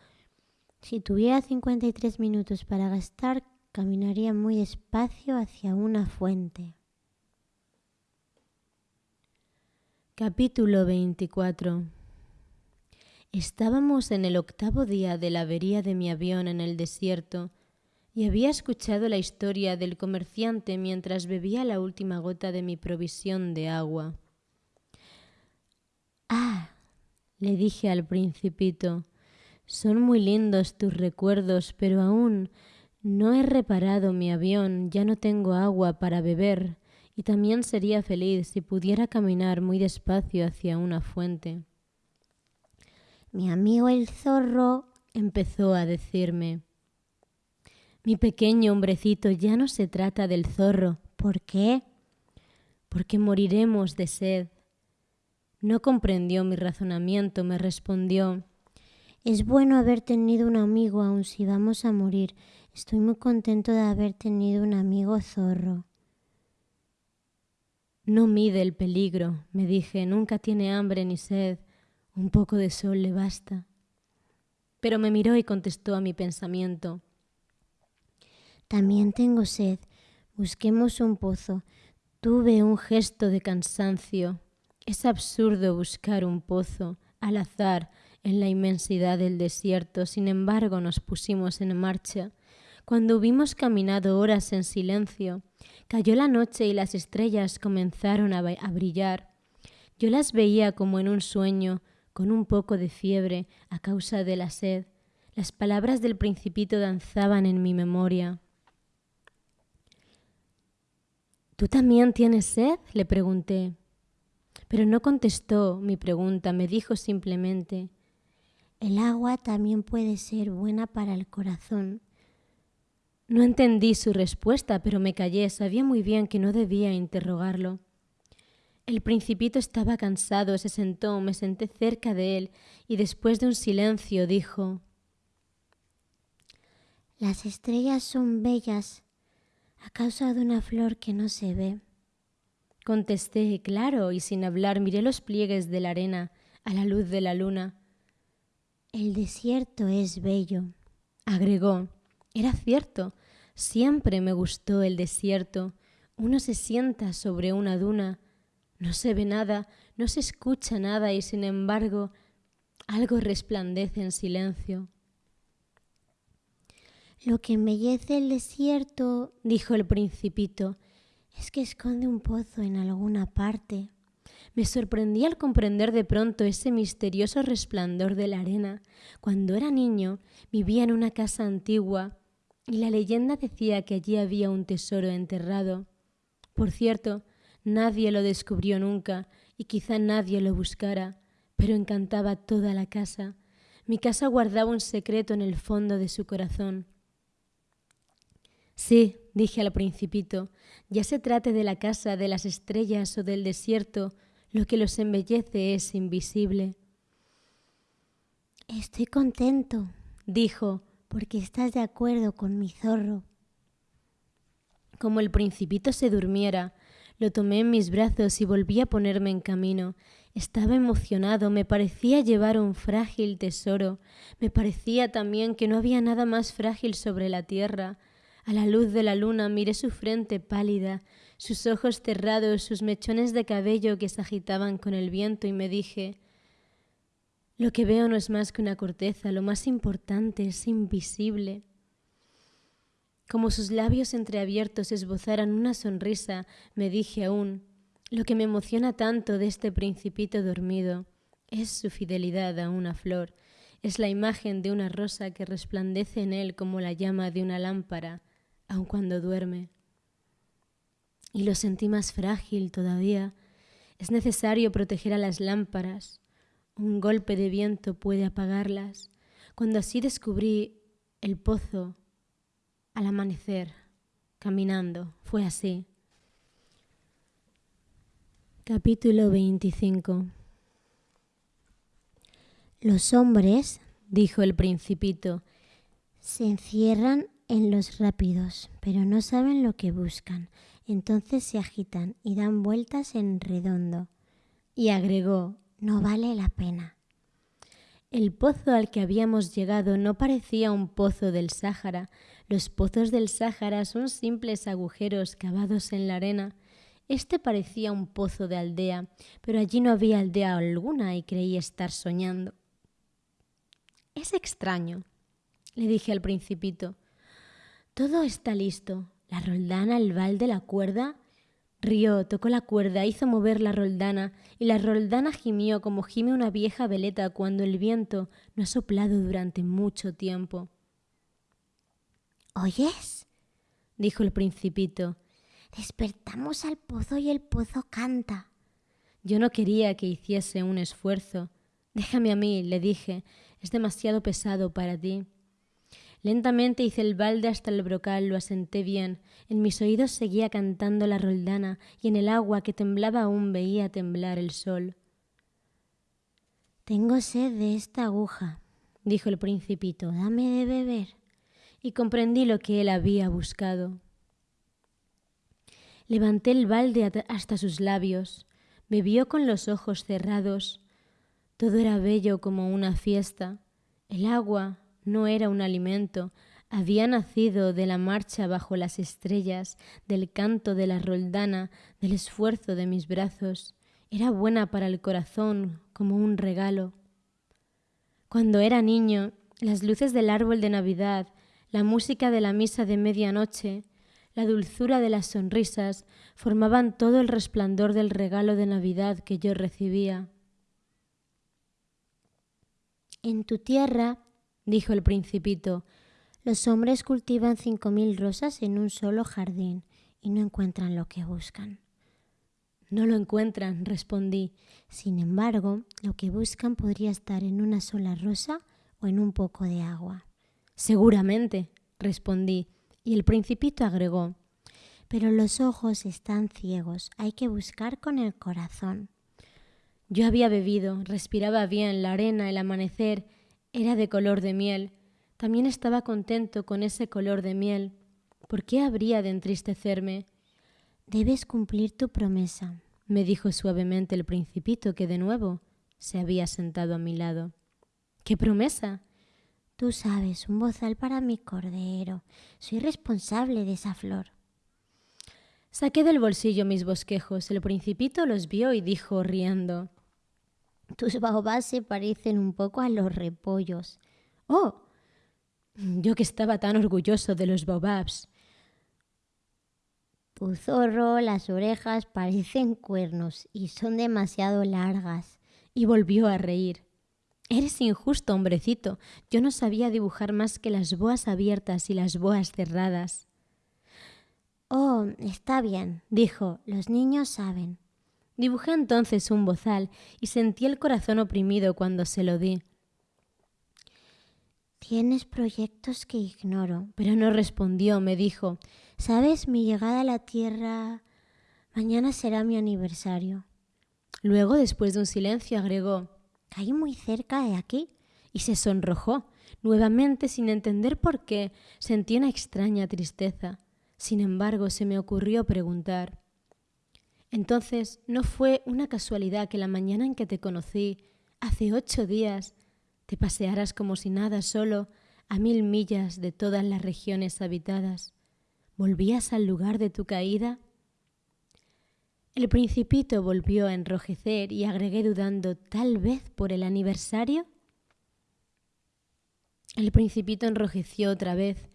si tuviera 53 minutos para gastar, caminaría muy despacio hacia una fuente. Capítulo 24 Estábamos en el octavo día de la avería de mi avión en el desierto y había escuchado la historia del comerciante mientras bebía la última gota de mi provisión de agua. Ah, le dije al principito, son muy lindos tus recuerdos, pero aún no he reparado mi avión, ya no tengo agua para beber, y también sería feliz si pudiera caminar muy despacio hacia una fuente. Mi amigo el zorro empezó a decirme. Mi pequeño hombrecito, ya no se trata del zorro. ¿Por qué? Porque moriremos de sed. No comprendió mi razonamiento, me respondió. Es bueno haber tenido un amigo, aun si vamos a morir. Estoy muy contento de haber tenido un amigo zorro. No mide el peligro, me dije, nunca tiene hambre ni sed, un poco de sol le basta. Pero me miró y contestó a mi pensamiento. También tengo sed, busquemos un pozo. Tuve un gesto de cansancio. Es absurdo buscar un pozo al azar en la inmensidad del desierto. Sin embargo, nos pusimos en marcha. Cuando hubimos caminado horas en silencio, cayó la noche y las estrellas comenzaron a, brillar. Yo las veía como en un sueño, con un poco de fiebre a causa de la sed. Las palabras del principito danzaban en mi memoria. ¿Tú también tienes sed? le pregunté. Pero no contestó mi pregunta, me dijo simplemente, el agua también puede ser buena para el corazón. No entendí su respuesta, pero me callé. Sabía muy bien que no debía interrogarlo. El principito estaba cansado, se sentó, me senté cerca de él y después de un silencio dijo Las estrellas son bellas a causa de una flor que no se ve. Contesté, claro, y sin hablar miré los pliegues de la arena a la luz de la luna. El desierto es bello, agregó. Era cierto, siempre me gustó el desierto. Uno se sienta sobre una duna, no se ve nada, no se escucha nada y sin embargo algo resplandece en silencio. Lo que embellece el desierto, dijo el principito, es que esconde un pozo en alguna parte. Me sorprendí al comprender de pronto ese misterioso resplandor de la arena. Cuando era niño vivía en una casa antigua y la leyenda decía que allí había un tesoro enterrado. Por cierto, nadie lo descubrió nunca y quizá nadie lo buscara, pero encantaba toda la casa. Mi casa guardaba un secreto en el fondo de su corazón. Sí, dije al principito, ya se trate de la casa, de las estrellas o del desierto, lo que los embellece es invisible. Estoy contento, dijo, porque estás de acuerdo con mi zorro. Como el principito se durmiera, lo tomé en mis brazos y volví a ponerme en camino. Estaba emocionado, me parecía llevar un frágil tesoro, me parecía también que no había nada más frágil sobre la tierra. A la luz de la luna miré su frente pálida, sus ojos cerrados, sus mechones de cabello que se agitaban con el viento y me dije, lo que veo no es más que una corteza, lo más importante es invisible. Como sus labios entreabiertos esbozaran una sonrisa, me dije aún, lo que me emociona tanto de este principito dormido es su fidelidad a una flor, es la imagen de una rosa que resplandece en él como la llama de una lámpara, aun cuando duerme. Y lo sentí más frágil todavía. Es necesario proteger a las lámparas, un golpe de viento puede apagarlas. Cuando así descubrí el pozo al amanecer, caminando, fue así. Capítulo 25 Los hombres, dijo el principito, se encierran en los rápidos, pero no saben lo que buscan. Entonces se agitan y dan vueltas en redondo. Y agregó, no vale la pena. El pozo al que habíamos llegado no parecía un pozo del Sáhara. Los pozos del Sáhara son simples agujeros cavados en la arena este parecía un pozo de aldea, pero allí no había aldea alguna y creí estar soñando. Es extraño, le dije al principito. Todo está listo. La roldana, el balde, la cuerda. Rió, tocó la cuerda, hizo mover la roldana, y la roldana gimió como gime una vieja veleta cuando el viento no ha soplado durante mucho tiempo. ¿Oyes? dijo el principito. Despertamos al pozo y el pozo canta. Yo no quería que hiciese un esfuerzo. Déjame a mí, le dije, es demasiado pesado para ti. Lentamente hice el balde hasta el brocal, lo asenté bien. En mis oídos seguía cantando la roldana y en el agua que temblaba aún veía temblar el sol. Tengo sed de esta aguja, dijo el principito, dame de beber. Y comprendí lo que él había buscado. Levanté el balde hasta sus labios, bebió con los ojos cerrados. Todo era bello como una fiesta. El agua no era un alimento, había nacido de la marcha bajo las estrellas, del canto de la roldana, del esfuerzo de mis brazos. Era buena para el corazón como un regalo. Cuando era niño, las luces del árbol de Navidad, la música de la misa de medianoche, la dulzura de las sonrisas formaban todo el resplandor del regalo de Navidad que yo recibía. En tu tierra, dijo el principito, los hombres cultivan cinco mil rosas en un solo jardín y no encuentran lo que buscan. No lo encuentran, respondí. Sin embargo, lo que buscan podría estar en una sola rosa o en un poco de agua. Seguramente, respondí, y el principito agregó, pero los ojos están ciegos, hay que buscar con el corazón. Yo había bebido, respiraba bien, la arena, el amanecer, era de color de miel. También estaba contento con ese color de miel. ¿Por qué habría de entristecerme? Debes cumplir tu promesa, me dijo suavemente el principito que de nuevo se había sentado a mi lado. ¿Qué promesa? Tú sabes, un bozal para mi cordero. Soy responsable de esa flor. Saqué del bolsillo mis bosquejos. El principito los vio y dijo riendo. Tus baobás se parecen un poco a los repollos. Oh, yo que estaba tan orgulloso de los baobabs. Tu zorro, las orejas parecen cuernos y son demasiado largas. Y volvió a reír. Eres injusto, hombrecito. Yo no sabía dibujar más que las boas abiertas y las boas cerradas. Oh, está bien, dijo, los niños saben. Dibujé entonces un bozal y sentí el corazón oprimido cuando se lo di. Tienes proyectos que ignoro. Pero no respondió, me dijo. ¿Sabes? Mi llegada a la Tierra. Mañana será mi aniversario. Luego, después de un silencio, agregó Caí muy cerca de aquí. Y se sonrojó. Nuevamente, sin entender por qué, sentí una extraña tristeza. Sin embargo, se me ocurrió preguntar. Entonces, ¿no fue una casualidad que la mañana en que te conocí, hace ocho días, te pasearas como si nada solo a mil millas de todas las regiones habitadas? ¿Volvías al lugar de tu caída? El principito volvió a enrojecer y agregué dudando, tal vez por el aniversario. El principito enrojeció otra vez.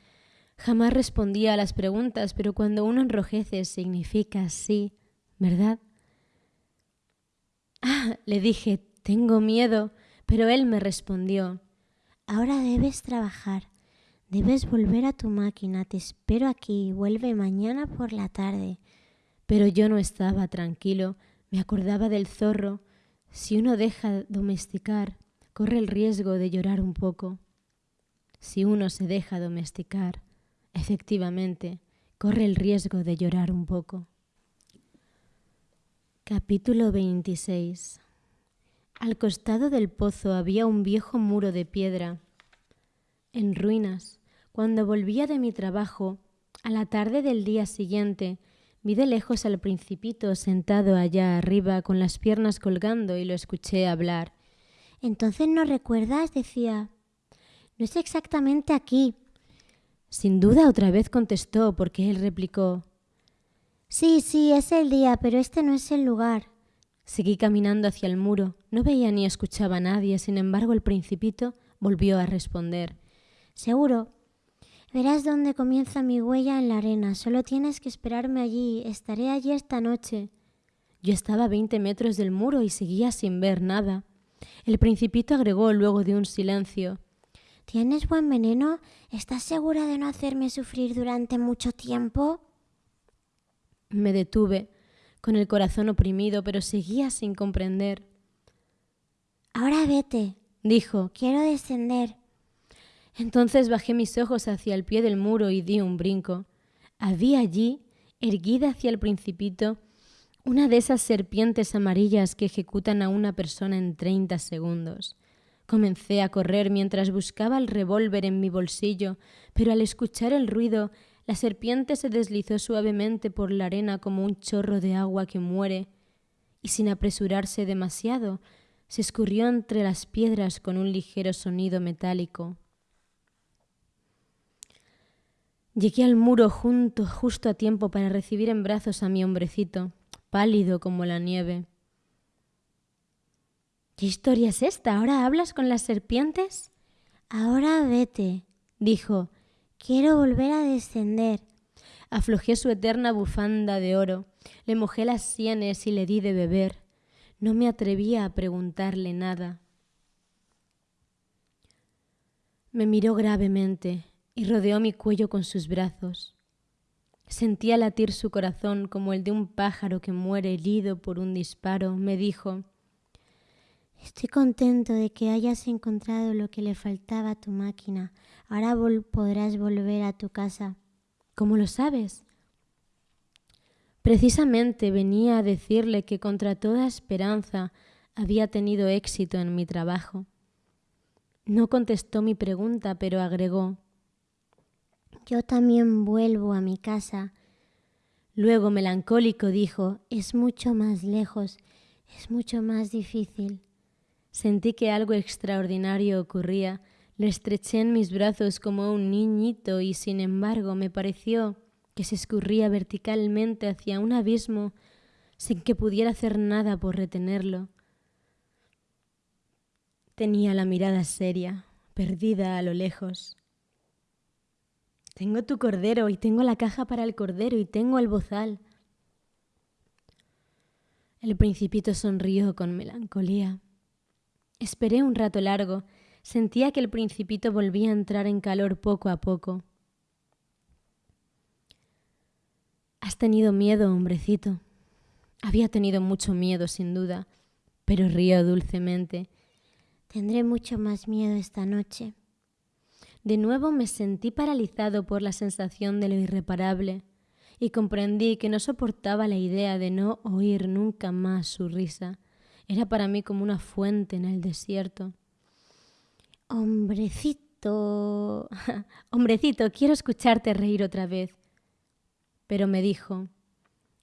Jamás respondía a las preguntas, pero cuando uno enrojece significa sí, ¿verdad? Ah, le dije, tengo miedo, pero él me respondió, ahora debes trabajar, debes volver a tu máquina, te espero aquí, vuelve mañana por la tarde. Pero yo no estaba tranquilo, me acordaba del zorro. Si uno deja domesticar, corre el riesgo de llorar un poco. Si uno se deja domesticar, efectivamente, corre el riesgo de llorar un poco. Capítulo 26 Al costado del pozo había un viejo muro de piedra, en ruinas. Cuando volvía de mi trabajo, a la tarde del día siguiente, vi de lejos al principito sentado allá arriba con las piernas colgando y lo escuché hablar. Entonces no recuerdas, decía. No es exactamente aquí. Sin duda otra vez contestó, porque él replicó. Sí, sí, es el día, pero este no es el lugar. Seguí caminando hacia el muro. No veía ni escuchaba a nadie, sin embargo el principito volvió a responder. Seguro, Verás dónde comienza mi huella en la arena. Solo tienes que esperarme allí. Estaré allí esta noche. Yo estaba a veinte metros del muro y seguía sin ver nada. El principito agregó luego de un silencio. ¿Tienes buen veneno? ¿Estás segura de no hacerme sufrir durante mucho tiempo? Me detuve, con el corazón oprimido, pero seguía sin comprender. Ahora vete, dijo. Quiero descender. Entonces bajé mis ojos hacia el pie del muro y di un brinco. Había allí, erguida hacia el principito, una de esas serpientes amarillas que ejecutan a una persona en treinta segundos. Comencé a correr mientras buscaba el revólver en mi bolsillo, pero al escuchar el ruido, la serpiente se deslizó suavemente por la arena como un chorro de agua que muere, y sin apresurarse demasiado, se escurrió entre las piedras con un ligero sonido metálico. Llegué al muro junto, justo a tiempo para recibir en brazos a mi hombrecito, pálido como la nieve. ¿Qué historia es esta? ¿Ahora hablas con las serpientes? Ahora vete, dijo. Quiero volver a descender. Aflojé su eterna bufanda de oro, le mojé las sienes y le di de beber. No me atrevía a preguntarle nada. Me miró gravemente, y rodeó mi cuello con sus brazos. Sentía latir su corazón como el de un pájaro que muere herido por un disparo. Me dijo, Estoy contento de que hayas encontrado lo que le faltaba a tu máquina. Ahora podrás volver a tu casa. ¿Cómo lo sabes? Precisamente venía a decirle que contra toda esperanza había tenido éxito en mi trabajo. No contestó mi pregunta, pero agregó, yo también vuelvo a mi casa. Luego, melancólico, dijo, es mucho más lejos, es mucho más difícil. Sentí que algo extraordinario ocurría. Le estreché en mis brazos como un niñito y sin embargo me pareció que se escurría verticalmente hacia un abismo sin que pudiera hacer nada por retenerlo. Tenía la mirada seria, perdida a lo lejos. Tengo tu cordero y tengo la caja para el cordero y tengo el bozal. El principito sonrió con melancolía. Esperé un rato largo. Sentía que el principito volvía a entrar en calor poco a poco. Has tenido miedo, hombrecito. Había tenido mucho miedo, sin duda, pero rió dulcemente. Tendré mucho más miedo esta noche. De nuevo me sentí paralizado por la sensación de lo irreparable y comprendí que no soportaba la idea de no oír nunca más su risa. Era para mí como una fuente en el desierto. Hombrecito. Hombrecito, quiero escucharte reír otra vez. Pero me dijo,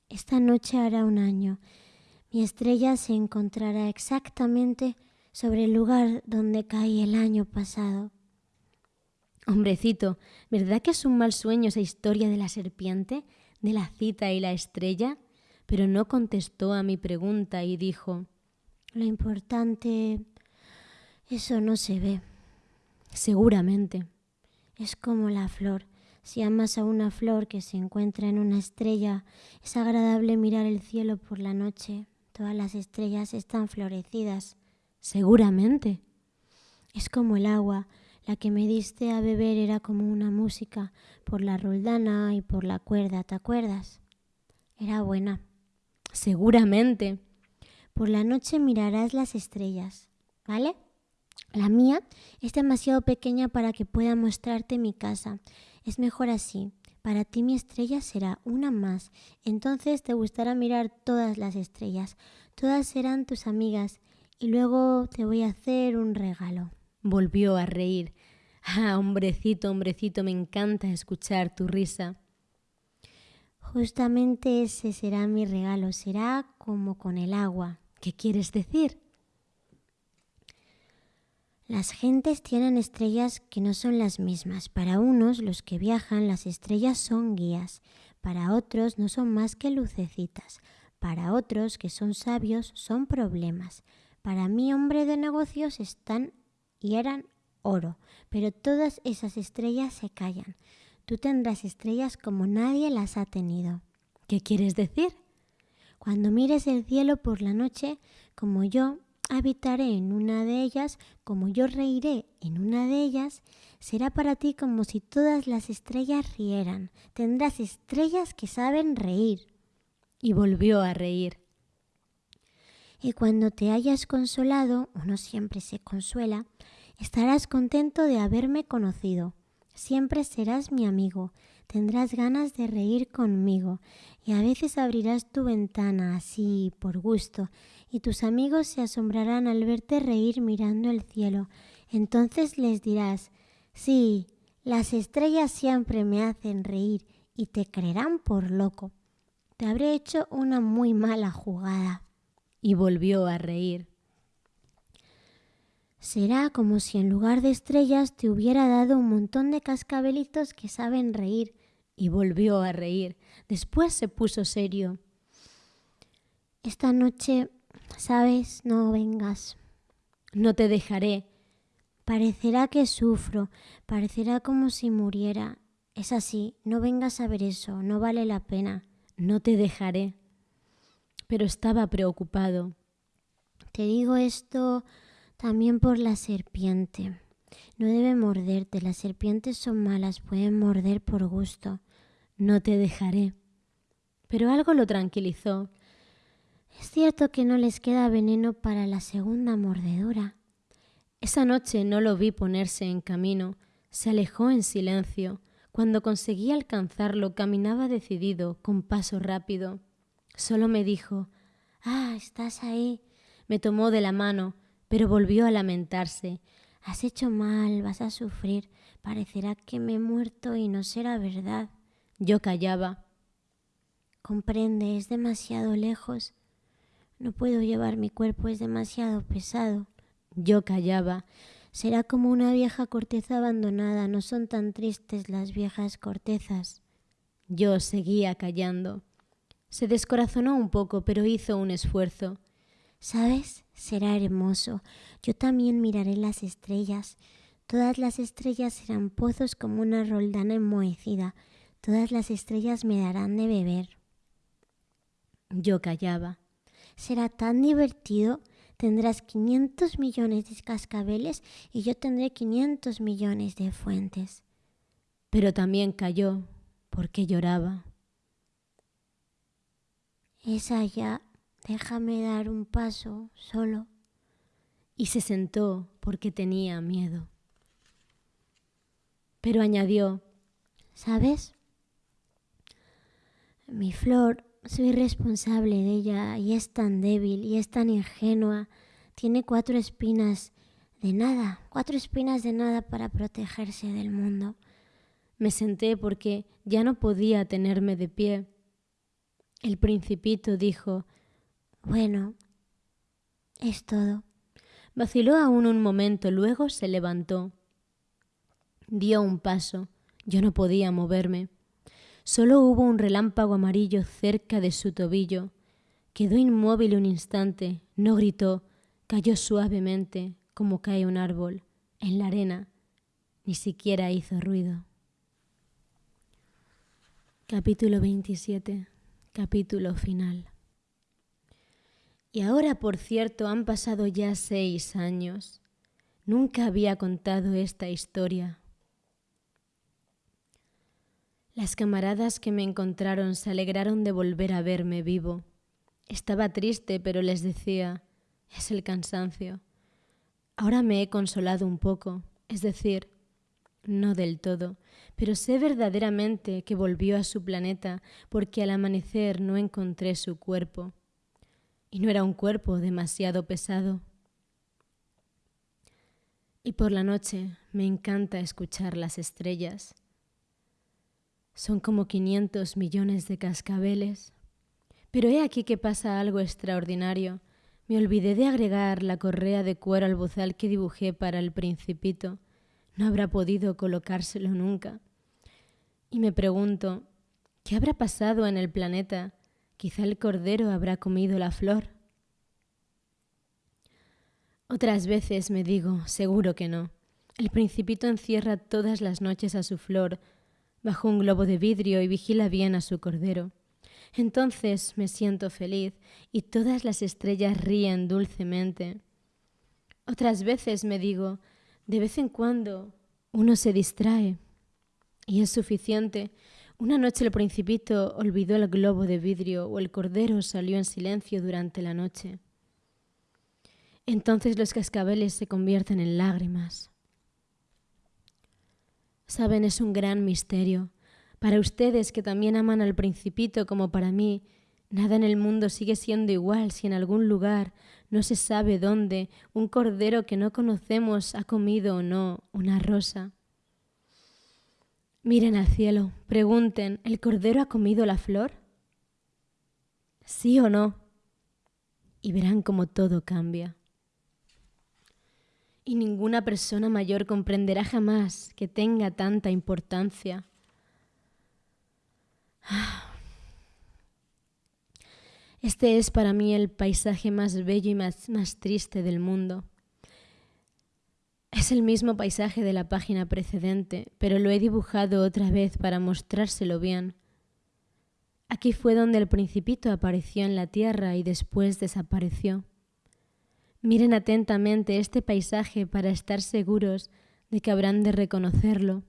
Esta noche hará un año. Mi estrella se encontrará exactamente sobre el lugar donde caí el año pasado. Hombrecito, ¿verdad que es un mal sueño esa historia de la serpiente, de la cita y la estrella? Pero no contestó a mi pregunta y dijo, Lo importante, eso no se ve. Seguramente. Es como la flor. Si amas a una flor que se encuentra en una estrella, es agradable mirar el cielo por la noche. Todas las estrellas están florecidas. Seguramente. Es como el agua. La que me diste a beber era como una música por la roldana y por la cuerda, ¿te acuerdas? Era buena. Seguramente. Por la noche mirarás las estrellas, ¿vale? La mía es demasiado pequeña para que pueda mostrarte mi casa. Es mejor así. Para ti mi estrella será una más. Entonces te gustará mirar todas las estrellas. Todas serán tus amigas. Y luego te voy a hacer un regalo. Volvió a reír. Ah, hombrecito, hombrecito, me encanta escuchar tu risa. Justamente ese será mi regalo. Será como con el agua. ¿Qué quieres decir? Las gentes tienen estrellas que no son las mismas. Para unos, los que viajan, las estrellas son guías. Para otros, no son más que lucecitas. Para otros, que son sabios, son problemas. Para mí, hombre de negocios, están y eran oro. Pero todas esas estrellas se callan. Tú tendrás estrellas como nadie las ha tenido. ¿Qué quieres decir? Cuando mires el cielo por la noche, como yo, habitaré en una de ellas, como yo reiré en una de ellas, será para ti como si todas las estrellas rieran. Tendrás estrellas que saben reír. Y volvió a reír. Y cuando te hayas consolado, uno siempre se consuela, estarás contento de haberme conocido. Siempre serás mi amigo, tendrás ganas de reír conmigo y a veces abrirás tu ventana así por gusto y tus amigos se asombrarán al verte reír mirando el cielo. Entonces les dirás, sí, las estrellas siempre me hacen reír y te creerán por loco. Te habré hecho una muy mala jugada. Y volvió a reír. Será como si en lugar de estrellas te hubiera dado un montón de cascabelitos que saben reír. Y volvió a reír. Después se puso serio. Esta noche Sabes, no vengas. No te dejaré. Parecerá que sufro, parecerá como si muriera. Es así, no vengas a ver eso, no vale la pena. No te dejaré. Pero estaba preocupado. Te digo esto también por la serpiente. No debe morderte, las serpientes son malas, pueden morder por gusto. No te dejaré. Pero algo lo tranquilizó. Es cierto que no les queda veneno para la segunda mordedura. Esa noche no lo vi ponerse en camino, se alejó en silencio. Cuando conseguí alcanzarlo caminaba decidido, con paso rápido. Solo me dijo Ah, estás ahí. Me tomó de la mano, pero volvió a lamentarse. Has hecho mal, vas a sufrir. Parecerá que me he muerto y no será verdad. Yo callaba. Comprende, es demasiado lejos. No puedo llevar mi cuerpo, es demasiado pesado. Yo callaba. Será como una vieja corteza abandonada, no son tan tristes las viejas cortezas. Yo seguía callando. Se descorazonó un poco, pero hizo un esfuerzo. ¿Sabes? Será hermoso. Yo también miraré las estrellas. Todas las estrellas serán pozos como una roldana enmohecida. Todas las estrellas me darán de beber. Yo callaba será tan divertido. Tendrás 500 millones de cascabeles y yo tendré 500 millones de fuentes. Pero también cayó porque lloraba. Es allá. Déjame dar un paso solo. Y se sentó porque tenía miedo. Pero añadió, ¿sabes? Mi flor soy responsable de ella y es tan débil y es tan ingenua. Tiene cuatro espinas de nada, cuatro espinas de nada para protegerse del mundo. Me senté porque ya no podía tenerme de pie. El principito dijo, Bueno, es todo. Vaciló aún un momento, luego se levantó. Dio un paso. Yo no podía moverme. Solo hubo un relámpago amarillo cerca de su tobillo. Quedó inmóvil un instante, no gritó, cayó suavemente como cae un árbol en la arena, ni siquiera hizo ruido. Capítulo 27. Capítulo final. Y ahora, por cierto, han pasado ya seis años. Nunca había contado esta historia. Las camaradas que me encontraron se alegraron de volver a verme vivo. Estaba triste, pero les decía, es el cansancio. Ahora me he consolado un poco, es decir, No del todo, pero sé verdaderamente que volvió a su planeta porque al amanecer no encontré su cuerpo. Y no era un cuerpo demasiado pesado. Y por la noche me encanta escuchar las estrellas. Son como 500 millones de cascabeles. Pero he aquí que pasa algo extraordinario. Me olvidé de agregar la correa de cuero al bozal que dibujé para el principito. No habrá podido colocárselo nunca. Y me pregunto, ¿qué habrá pasado en el planeta? Quizá el cordero habrá comido la flor. Otras veces me digo, seguro que no. El principito encierra todas las noches a su flor bajo un globo de vidrio y vigila bien a su cordero. Entonces me siento feliz y todas las estrellas ríen dulcemente. Otras veces me digo, de vez en cuando uno se distrae y es suficiente. Una noche el principito olvidó el globo de vidrio o el cordero salió en silencio durante la noche. Entonces los cascabeles se convierten en lágrimas. Saben, es un gran misterio. Para ustedes que también aman al principito como para mí, nada en el mundo sigue siendo igual si en algún lugar, no se sabe dónde, un cordero que no conocemos ha comido o no una rosa. Miren al cielo, pregunten, ¿el cordero ha comido la flor? ¿Sí o no? Y verán cómo todo cambia y ninguna persona mayor comprenderá jamás que tenga tanta importancia. Este es para mí el paisaje más bello y más, más, triste del mundo. Es el mismo paisaje de la página precedente, pero lo he dibujado otra vez para mostrárselo bien. Aquí fue donde el principito apareció en la tierra y después desapareció. Miren atentamente este paisaje para estar seguros de que habrán de reconocerlo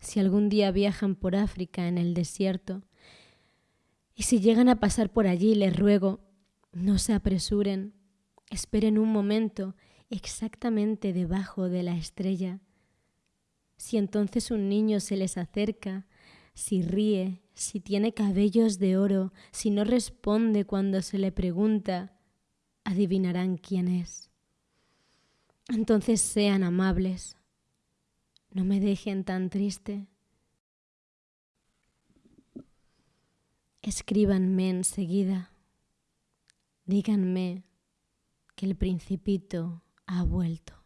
si algún día viajan por África en el desierto. Y si llegan a pasar por allí, les ruego, no se apresuren, esperen un momento exactamente debajo de la estrella. Si entonces un niño se les acerca, si ríe, si tiene cabellos de oro, si no responde cuando se le pregunta, adivinarán quién es. Entonces sean amables, no me dejen tan triste. Escríbanme enseguida, díganme que el principito ha vuelto.